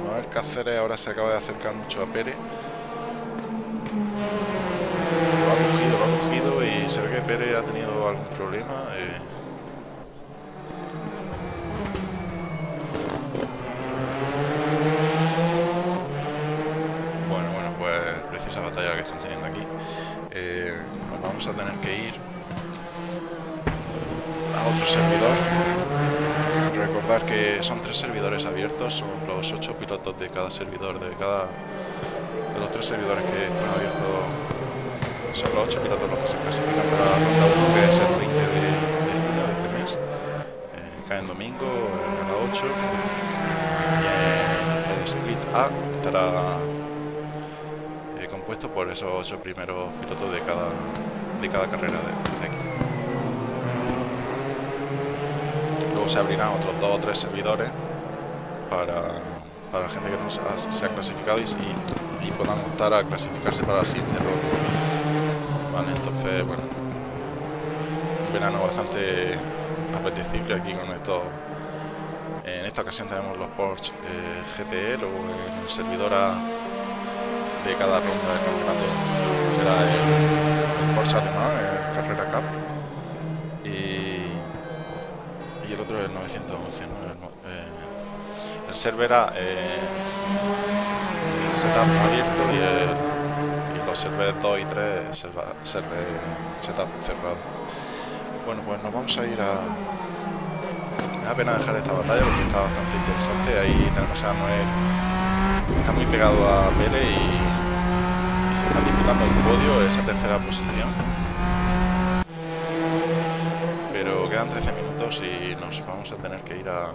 Manuel Cáceres ahora se acaba de acercar mucho a Pérez se ve que Pérez ha tenido algún problema. Eh. Bueno, bueno, pues preciosa batalla que están teniendo aquí. Eh, vamos a tener que ir a otro servidor. Recordar que son tres servidores abiertos, son los ocho pilotos de cada servidor, de cada de los tres servidores que están abiertos son los 8 pilotos los que se clasifican para la ronda 1, que es el 20 de, de de este mes. Eh, cae en domingo, a las 8. Y el split A estará eh, compuesto por esos 8 primeros pilotos de cada, de cada carrera de, de aquí. Luego se abrirán otros 2 o 3 servidores para, para la gente que no se ha, se ha clasificado y, y, y puedan a clasificarse para la siguiente ronda entonces, bueno, un verano bastante apetecible aquí con esto. En esta ocasión tenemos los Porsche eh, GTE, luego el servidor de cada ronda del campeonato será el, Porsche alemán, el Carrera Cup, 911. ¿no? Eh, el server A eh, el setup abierto y, el, y, los server 2 y 3 server, server setup cerrado. Bueno, pues nos vamos a ir a... Me da pena dejar esta batalla porque está bastante interesante. Ahí tenemos a Noel. Está muy pegado a Pele y, y se está disputando el podio, esa tercera posición. Pero quedan 13 minutos y nos vamos a tener que ir a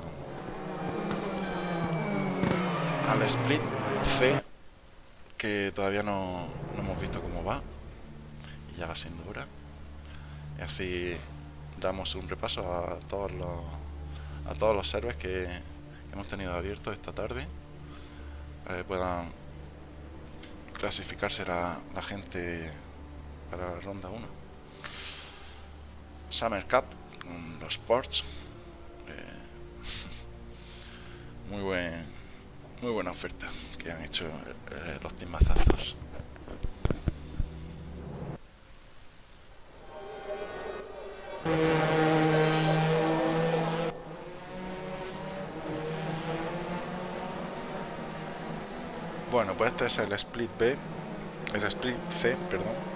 al split C que todavía no, hemos visto cómo va. Y ya va siendo hora. Y así damos un repaso a todos los a todos los servers que hemos tenido abiertos esta tarde para que puedan clasificarse la, la gente para la ronda 1 Summer Cup los Ports. Eh, muy buen, muy buena oferta que han hecho eh, los timazazos. Bueno, pues este es el split B, el split C, perdón.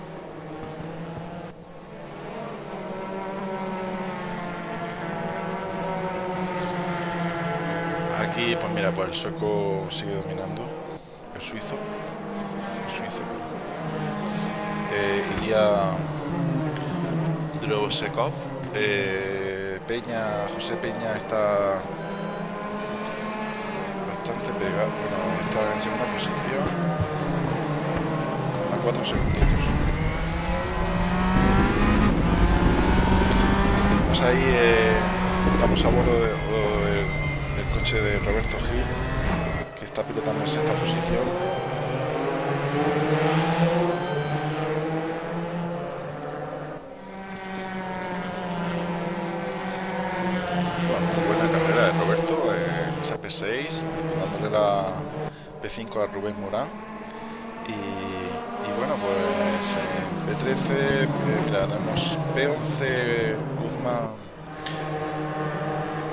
Pues mira, pues el sueco sigue dominando, el suizo, el suizo, eh, Ilya Drosekov, eh, Peña, José Peña está bastante pegado, bueno, está en segunda posición. A 4 segunditos. Pues ahí eh, estamos a bordo de, de Roberto Gil, que está pilotando en sexta posición. Buena carrera de Roberto en esa P6, dándole la P5 a Rubén Morán. Y, bueno, pues en P13, eh, mira, tenemos P11 Guzmán,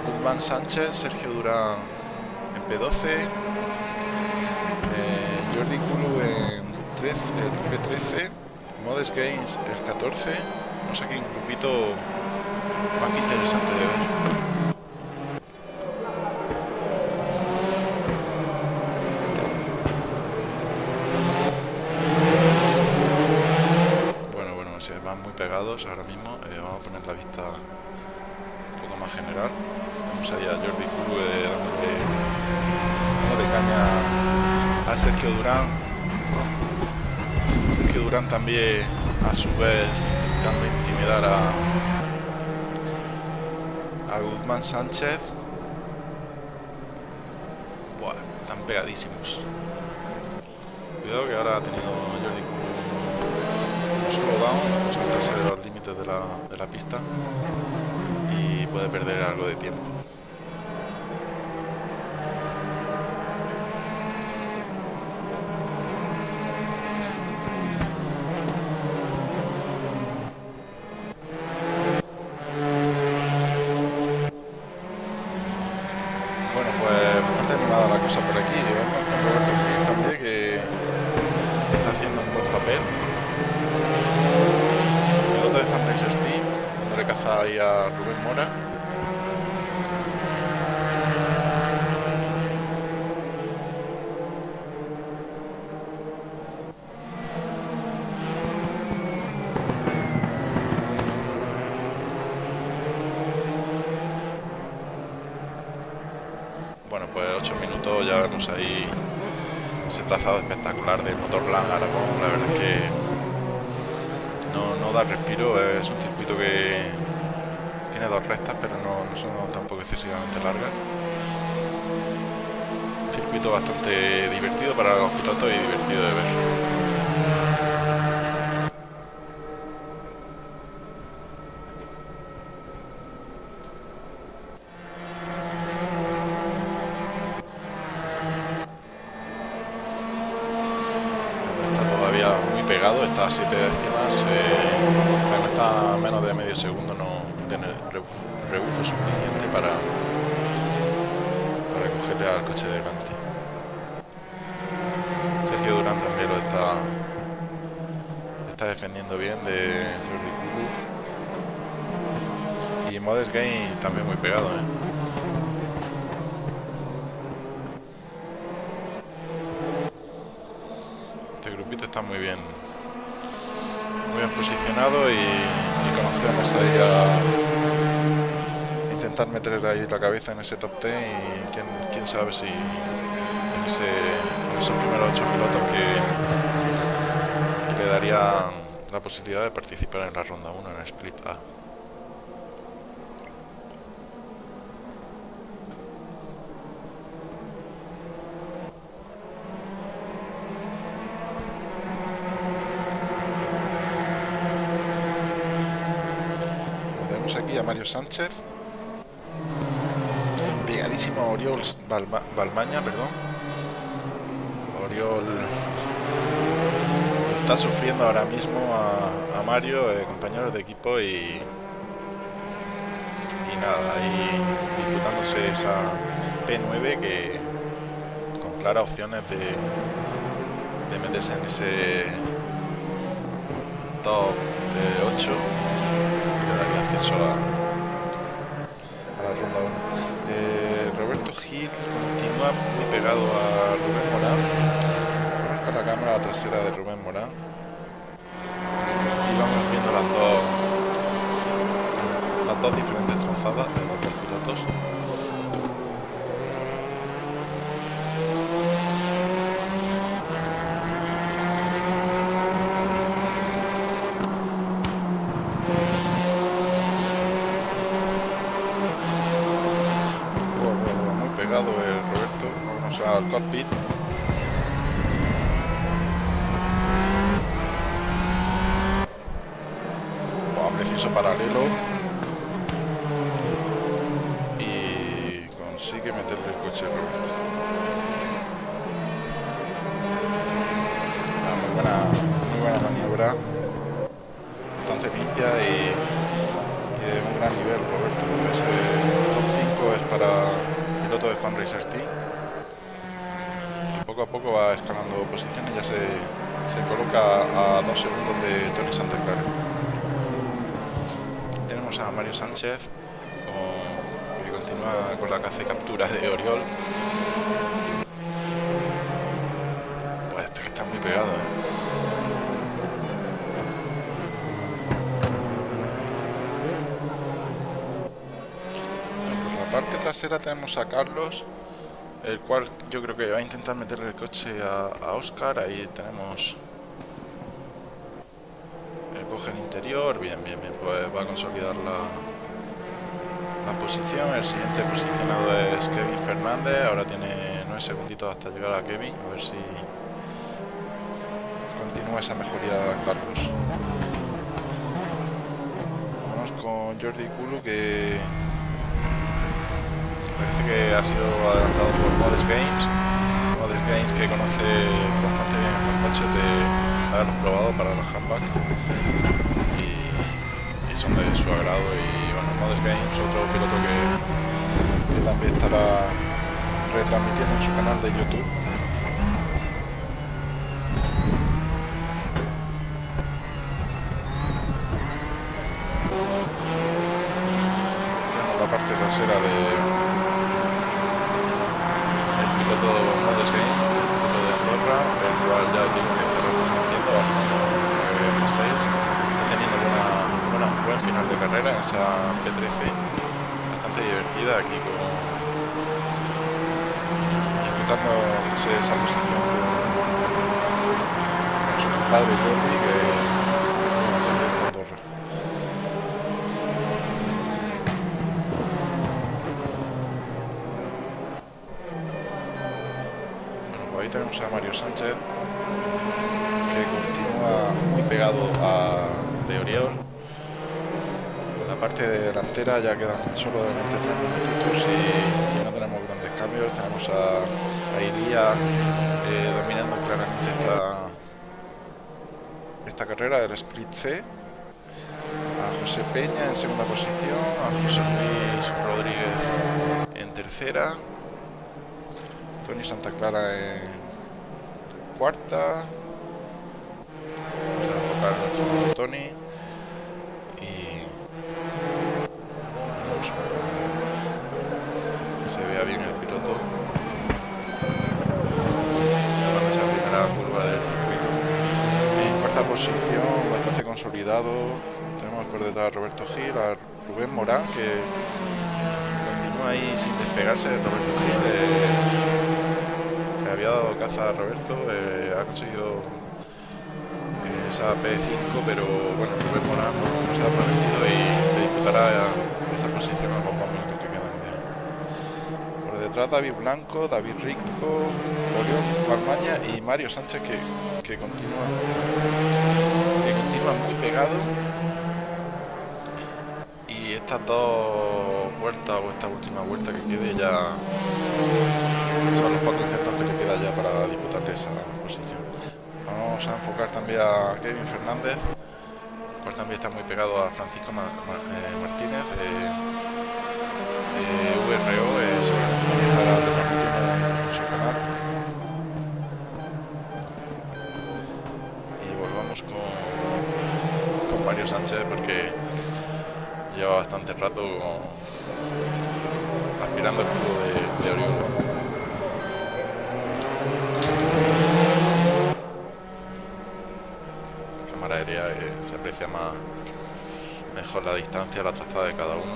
Guzmán Sánchez, Sergio En P12, eh, Jordi Kulu en 13, el P13, Modest Games el 14, no sé aquí un grupito más que interesante de ver. Pegados ahora mismo. Eh, vamos a poner la vista un poco más general. Vamos allá Jordi Kulu eh, dándole, dándole caña Sergio Durán. Sergio Durán también a su vez intentando intimidar a, a Guzmán Sánchez. Buah, están pegadísimos. Cuidado que ahora ha tenido Jordi Kulu un solo down, saltarse de los límites de la, de la pista y puede perder algo de tiempo. Bueno, pues bastante animada la cosa por aquí. Vemos con Roberto Gil también que está haciendo un buen papel. Piloto de Fanrex Steam, dándole caza ahí a Rubén Bueno, pues 8 minutos ya vemos ahí ese trazado espectacular del motor Lang Aragón. La verdad es que no da respiro, es un circuito que tiene dos rectas, pero no, no son tampoco excesivamente largas. Un circuito bastante divertido para los pilotos y divertido de ver. Está todavía muy pegado, está a 7 décimas, eh, pero está a menos de medio segundo, no tiene rebufo, rebufo suficiente para, para cogerle al delante. Sergio Durán también lo está, está defendiendo bien de Jordi Kulu. Y Modest Game también muy pegado, ¿eh? Este grupito está muy bien muy bien posicionado y, y conocemos ahí a ahí la cabeza en ese top 10 y quién, quién sabe si en, ese, esos primeros 8 pilotos que, que le darían la posibilidad de participar en la ronda 1 en el split a Mario Sánchez. Pegadísimo a Oriol Balmaña, perdón. Oriol está sufriendo ahora mismo a, Mario, eh, compañeros de equipo, y, y nada, ahí disputándose esa P9 que con claras opciones de, meterse en ese top de 8 que daría acceso a Roberto Gil continúa muy pegado a Rubén Morán. Con la cámara trasera de Rubén Morán. Y vamos viendo las dos, las dos diferentes trazadas de los dos pilotos. cockpit. preciso paralelo. Y consigue meterle el coche Roberto. Ah, muy, buena, muy buena maniobra. Bastante limpia y, de un gran nivel Roberto. Ese top 5 es para Fundraiser Team poco a poco va escalando posiciones ya se, se coloca a dos segundos de Tony Santa. Tenemos a Mario Sánchez que continúa con la caza y captura de Oriol. Parte trasera tenemos a Carlos el cual yo creo que va a intentar meterle el coche a, Oscar, ahí tenemos el coge el interior, bien, bien, bien, pues va a consolidar la, la posición, el siguiente posicionado es Kevin Fernández, ahora tiene 9 segunditos hasta llegar a Kevin, a ver si continúa esa mejoría Carlos. Vamos con Jordi Kulu que Parece que ha sido adelantado por Modest Games. Modest Games que conoce bastante bien estos coches de haberlos probado para los handback. Y, son de su agrado. Y bueno, Modest Games, otro piloto que, que también estará retransmitiendo en su canal de YouTube. la parte trasera de piloto Modest Games, piloto de Andorra, el cual ya digo que está retransmitiendo a F6, teniendo buena, buena, un buen final de carrera esa P13 bastante divertida aquí con esa posición con su compadre Jordi que tenemos a Mario Sánchez, a de Oriol. En la parte delantera ya quedan solo de 23 minutos y, no tenemos grandes cambios. Tenemos a, a eh, dominando claramente esta, esta carrera del Split C. A José Peña en segunda posición, a José Luis Rodríguez en tercera, Tony Santa Clara en cuarta. Vamos a enfocar nuestro Tony. Y... Que se vea bien el piloto. Esa curva del circuito. En cuarta posición, bastante consolidado. Tenemos por detrás a Roberto Gil, a Rubén Morán, que continúa ahí sin despegarse. Roberto Gil. Eh, había dado caza a Roberto, eh, ha conseguido esa P5, pero bueno, Rubén Morán no, se ha producido y le disputará esa posición a los dos minutos que quedan Por detrás David Blanco, David Rico, Orión Palmaña y Mario Sánchez que, que continúa que continúa muy pegado y estas dos vueltas o esta última vuelta que quede ya son los pocos intentos que le queda ya para disputarle esa posición. Vamos a enfocar también a Kevin Fernández, cual también está muy pegado a Francisco eh, Martínez de, URO, eh, seguramente estará retransmitiendo en su canal. Y volvamos con, con Mario Sánchez porque lleva bastante rato aspirando el cubo de, de. Se aprecia más mejor la distancia, la trazada de cada uno.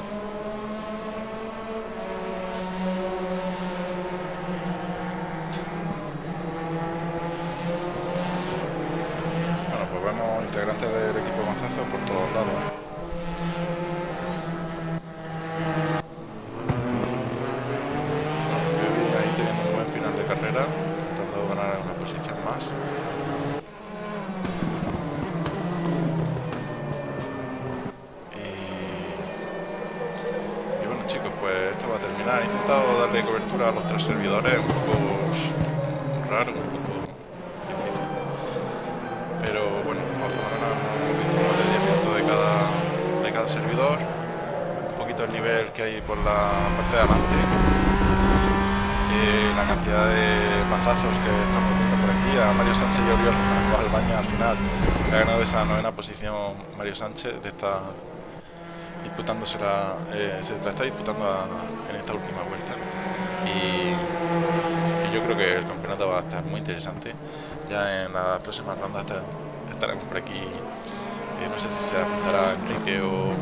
Bueno, pues vemos integrantes del equipo Mazazo por todos lados. ahí teniendo un buen final de carrera, intentando ganar una posición más. Los tres servidores, un poco raro, un poco difícil. Pero bueno, más o menos hemos visto más de 10 minutos de cada, de cada servidor, un poquito el nivel que hay por la parte de adelante, eh, la cantidad de mazazos que estamos viendo por aquí, a Mario Sánchez y Oriol al baño al final, ha ganado esa novena posición Mario Sánchez de esta disputándosela, eh, se la está disputando en esta última vuelta. Y, yo creo que el campeonato va a estar muy interesante. Ya en la próxima ronda estaremos por aquí. Eh, no sé si se apuntará Enrique o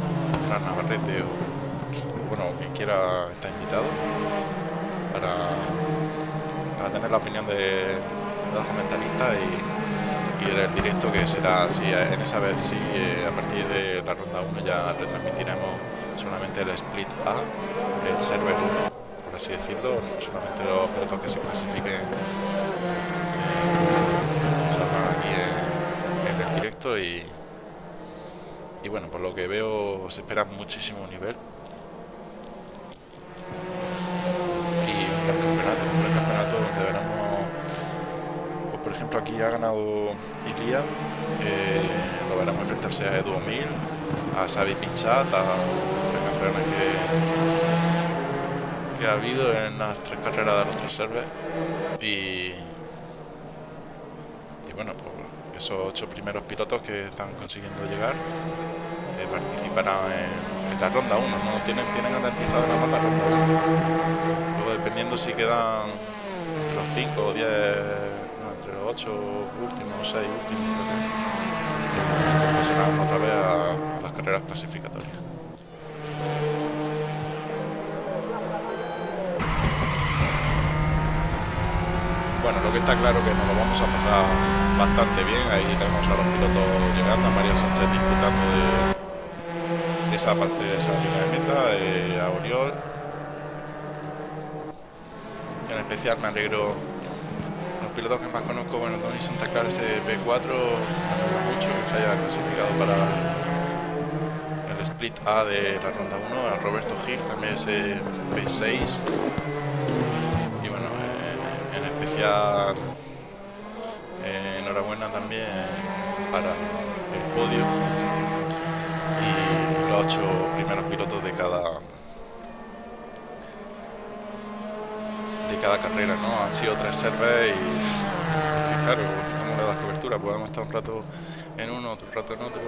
Fran Navarrete o, bueno, quien quiera está invitado para, para tener la opinión de los comentaristas y y el directo que será si en esa vez si eh, a partir de la ronda 1 ya retransmitiremos solamente el split A, el server 1, por así decirlo, solamente los pilotos que se clasifiquen aquí en, el directo y, y bueno, por lo que veo se espera muchísimo nivel. Ejemplo, aquí ha ganado Ilia, eh, lo veremos enfrentarse a Edu Mil, a Xavi Pinchat, a tres campeones que, que ha habido en las tres carreras de los tres servers. Y, bueno, pues esos ocho primeros pilotos que están consiguiendo llegar eh, participarán en, la ronda 1, no tienen, tienen garantizado la ronda 1. Luego dependiendo si quedan los 5 o 10 los ocho últimos, seis últimos, pasarán otra vez a, las carreras clasificatorias. Bueno, lo que está claro que nos lo vamos a pasar bastante bien. Ahí tenemos a los pilotos llegando, a María Sánchez disfrutando de, esa parte de esa línea de meta, eh, a Oriol. En especial me alegro pilotos que más conozco, bueno, Tony Santa Clara ese P4, me mucho que se haya clasificado para el split A de la ronda 1, a Roberto Gil también ese P6 y bueno, eh, en especial. Eh, enhorabuena también para el podio. Y los ocho primeros pilotos de cada cada carrera, ¿no? Han sido tres servers y claro, como le das cobertura, podemos estar un rato en uno, otro rato en otro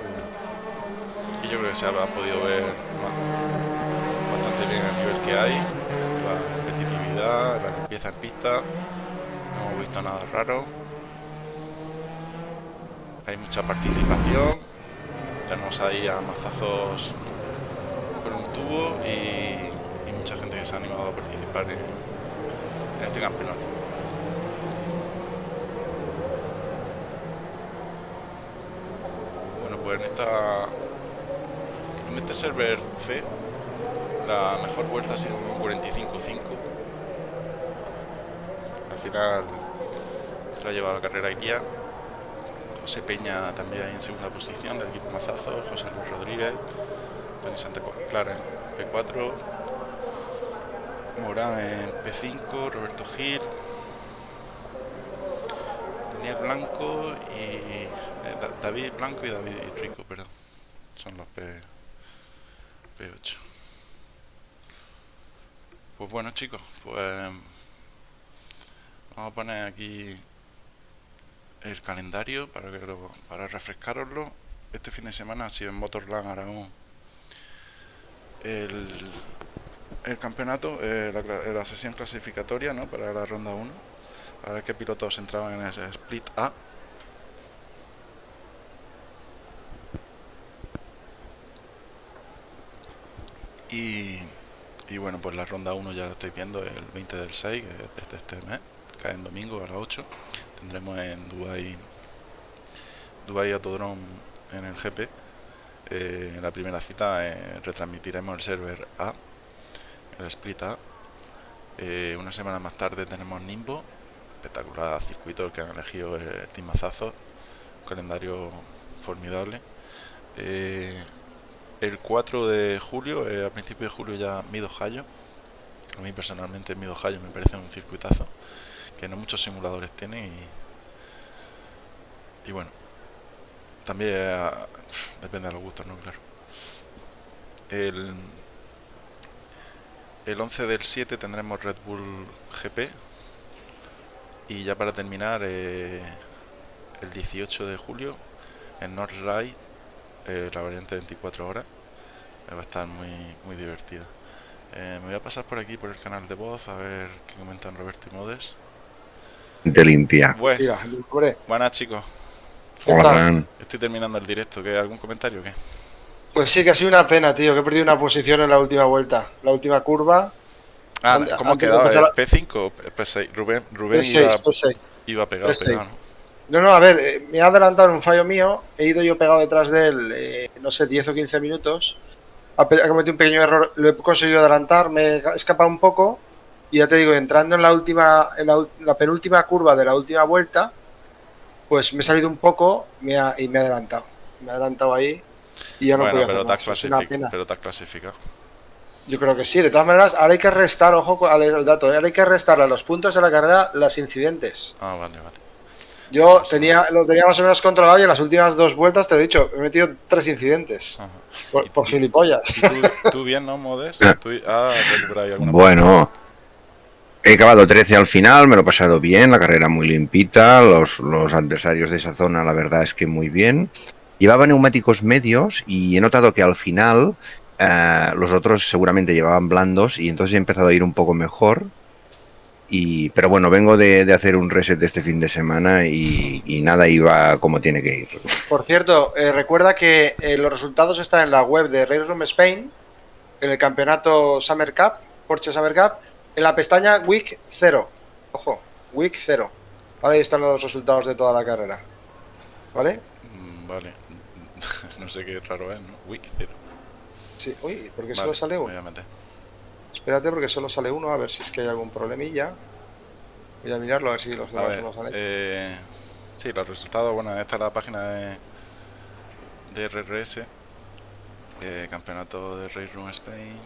y, yo creo que se ha, podido ver bastante bien el nivel que hay, la competitividad, la limpieza en pista, no hemos visto nada raro, hay mucha participación, tenemos ahí a mazazos por un tubo y, mucha gente que se ha animado a participar en este campeonato. Bueno, pues en esta en este server C la mejor vuelta ha sido un 45-5. Al final se la ha llevado la carrera guía. José Peña también en segunda posición del equipo Mazazo, José Luis Rodríguez, Tony Santa Clara en P4, Morán en P5, Roberto Gil, Daniel Blanco y eh, David Blanco y David Rico, perdón. Son los P, P8. Pues bueno chicos, pues vamos a poner aquí el calendario para que para refrescaroslo. Este fin de semana ha sido en Motorland Aragón el, el campeonato, eh, la, sesión clasificatoria ¿no? para la ronda 1, a ver qué pilotos entraban en ese split A. Y, y bueno, pues la ronda 1 ya la estoy viendo el 20 del 6, que es desde este mes, cae en domingo a las 8. Tendremos en Dubai, Dubai Autodrome en el GP. Eh, en la primera cita eh, retransmitiremos el server A, el split A. Eh, una semana más tarde tenemos Nimbo, espectacular circuito el que han elegido el Team Mazazo, calendario formidable. el 4 de julio, a principios de julio ya Mido Hayo. A mí personalmente Mido Hayo me parece un circuitazo que no muchos simuladores tienen y, bueno, también eh, depende de los gustos, ¿no? Claro. El, el 11 del 7 tendremos Red Bull GP. Y ya para terminar, eh, el 18 de julio, en North Ride, eh, la variante 24 horas. Va a estar muy, muy divertida. me voy a pasar por aquí, por el canal de voz, a ver qué comentan Roberto y Modes. De limpia. buenas chicos. Estoy terminando el directo. ¿Qué, ¿Algún comentario o qué? Pues sí, que ha sido una pena, tío, que he perdido una posición en la última vuelta. La última curva. Ah, ¿cómo ha quedado? ¿P5 o P6? Rubén, Rubén P6, iba, P6. iba pegado, pegado, ¿no? No, a ver, eh, me ha adelantado en un fallo mío. He ido yo pegado detrás de él, eh, no sé, 10 o 15 minutos. Ha, cometido un pequeño error, lo he conseguido adelantar, me he escapado un poco. Y ya te digo, entrando en la última, en la penúltima curva de la última vuelta, pues me he salido un poco y me ha adelantado. Me ha adelantado ahí y ya no bueno, pero, te pero te has clasificado. Yo creo que sí, de todas maneras, ahora hay que restar, ojo al dato, ¿eh? ahora hay que restar a los puntos de la carrera las incidentes. Ah, vale, vale. Yo tenía, lo tenía más o menos controlado y en las últimas dos vueltas te he dicho, he metido tres incidentes. Por, gilipollas. tú, bien, no, Modes? ¿Tú, ah, alguna bueno, He acabado 13 al final, me lo he pasado bien, la carrera muy limpita, los, los adversarios de esa zona la verdad es que muy bien. Llevaba neumáticos medios y he notado que al final eh, los otros seguramente llevaban blandos y entonces he empezado a ir un poco mejor. Y, pero bueno, vengo de, hacer un reset de este fin de semana y, nada iba como tiene que ir. Por cierto, eh, recuerda que eh, los resultados están en la web de Race Room Spain, en el campeonato Summer Cup, Porsche Summer Cup, en la pestaña Week 0. Ojo, Week 0. Vale, ahí están los resultados de toda la carrera. ¿Vale? Mm, vale. no sé qué raro es, ¿no? Week 0. Sí, uy, porque solo sale uno. Espérate, porque solo sale uno, a ver si es que hay algún problemilla. Voy a mirarlo a ver si los demás no salen. Eh, sí, los resultados, bueno, esta es la página de, de RRS, eh, campeonato de Race Room Spain.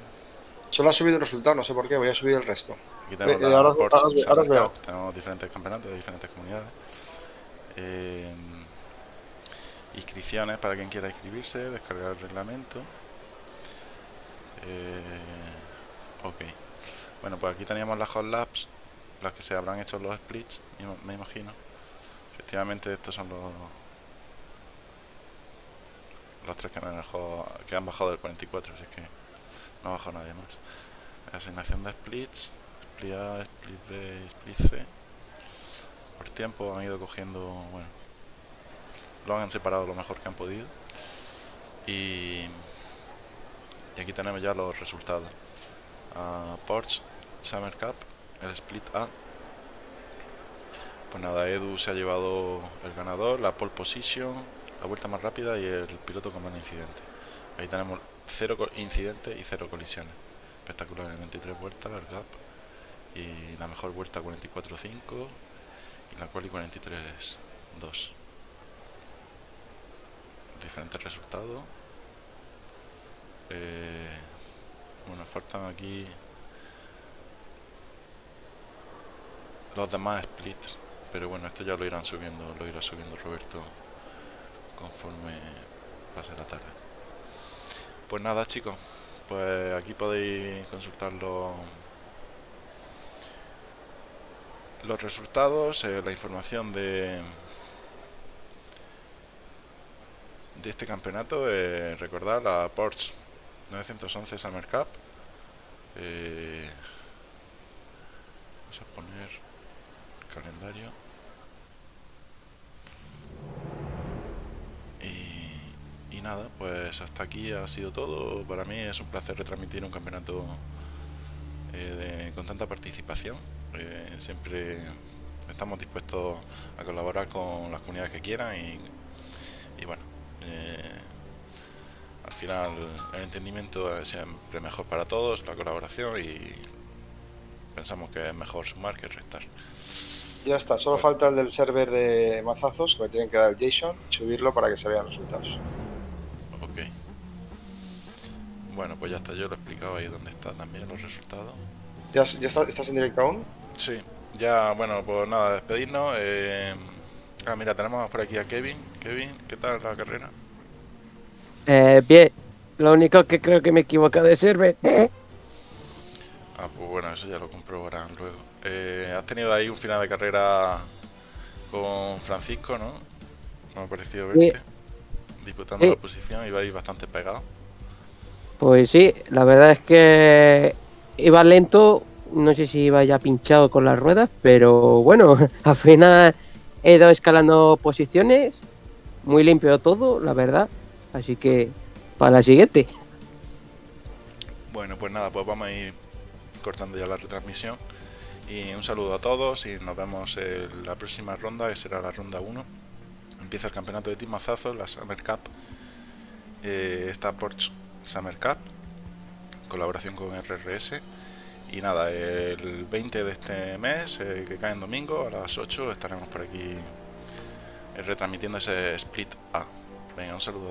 Solo ha subido un resultado, no sé por qué, voy a subir el resto. Aquí tenemos, eh, ahora, tenemos diferentes campeonatos de diferentes comunidades. Eh, inscripciones para quien quiera inscribirse, descargar el reglamento. Eh, ok. Bueno, pues aquí teníamos las hot labs, las que se habrán hecho los splits, me imagino. Efectivamente, estos son los los tres que han, bajado, que han bajado del 44, así que no ha bajado nadie más asignación de splits, split A, split B, split C. Por tiempo han ido cogiendo, bueno, lo han separado lo mejor que han podido. Y, y aquí tenemos ya los resultados. Uh, Porsche Summer Cup, el split A. Pues nada, Edu se ha llevado el ganador, la pole position, la vuelta más rápida y el piloto con menos incidente. Ahí tenemos cero incidentes y cero colisiones espectacular en 23 vueltas el gap y la mejor vuelta 44.5 y la quali 43.2 diferentes resultados Eh, bueno, faltan aquí los demás splits. Pero bueno, esto ya lo irán subiendo, lo irá subiendo Roberto conforme pase la tarde. Pues nada chicos, pues aquí podéis consultar los, los resultados, eh, la información de de este campeonato. Eh, recordar la Porsche 911 Summer Cup. Eh, vamos a poner el calendario. Y, y nada, pues hasta aquí ha sido todo. Para mí es un placer retransmitir un campeonato eh, de- con tanta participación. Eh, siempre estamos dispuestos a colaborar con las comunidades que quieran y, y bueno, eh, al final el entendimiento es siempre mejor para todos, la colaboración y pensamos que es mejor sumar que restar. Ya está, solo Bueno. falta el del server de mazazos que me tienen que dar el JSON y subirlo para que se vean los resultados. Bueno, pues ya está, yo lo he explicado ahí donde está también los resultados. ¿Ya, ya está- estás en directo aún? Sí, ya, bueno, pues nada, despedirnos. eh, ah, mira, tenemos por aquí a Kevin. Kevin, ¿qué tal la carrera? Eh, bien, lo único que creo que me he equivocado de server. Ah, pues bueno, eso ya lo comprobarán luego. Eh, has tenido ahí un final de carrera con Francisco, ¿no? Me ha parecido Sí. verte. Disputando Sí. la posición, ibais bastante pegados. Pues sí, la verdad es que iba lento, no sé si iba ya pinchado con las ruedas, pero bueno, al final he ido escalando posiciones, muy limpio todo, la verdad. Así que para la siguiente. Bueno, pues nada, pues vamos a ir cortando ya la retransmisión. Y un saludo a todos y nos vemos en la próxima ronda, que será la ronda 1. Empieza el campeonato de Team Mazazos, la Summer Cup. Eh, está Porsche Summer Cup, colaboración con RRS. Y nada, el 20 de este mes, eh, que cae en domingo, a las 8, estaremos por aquí eh, retransmitiendo ese Split A. Venga, un saludo.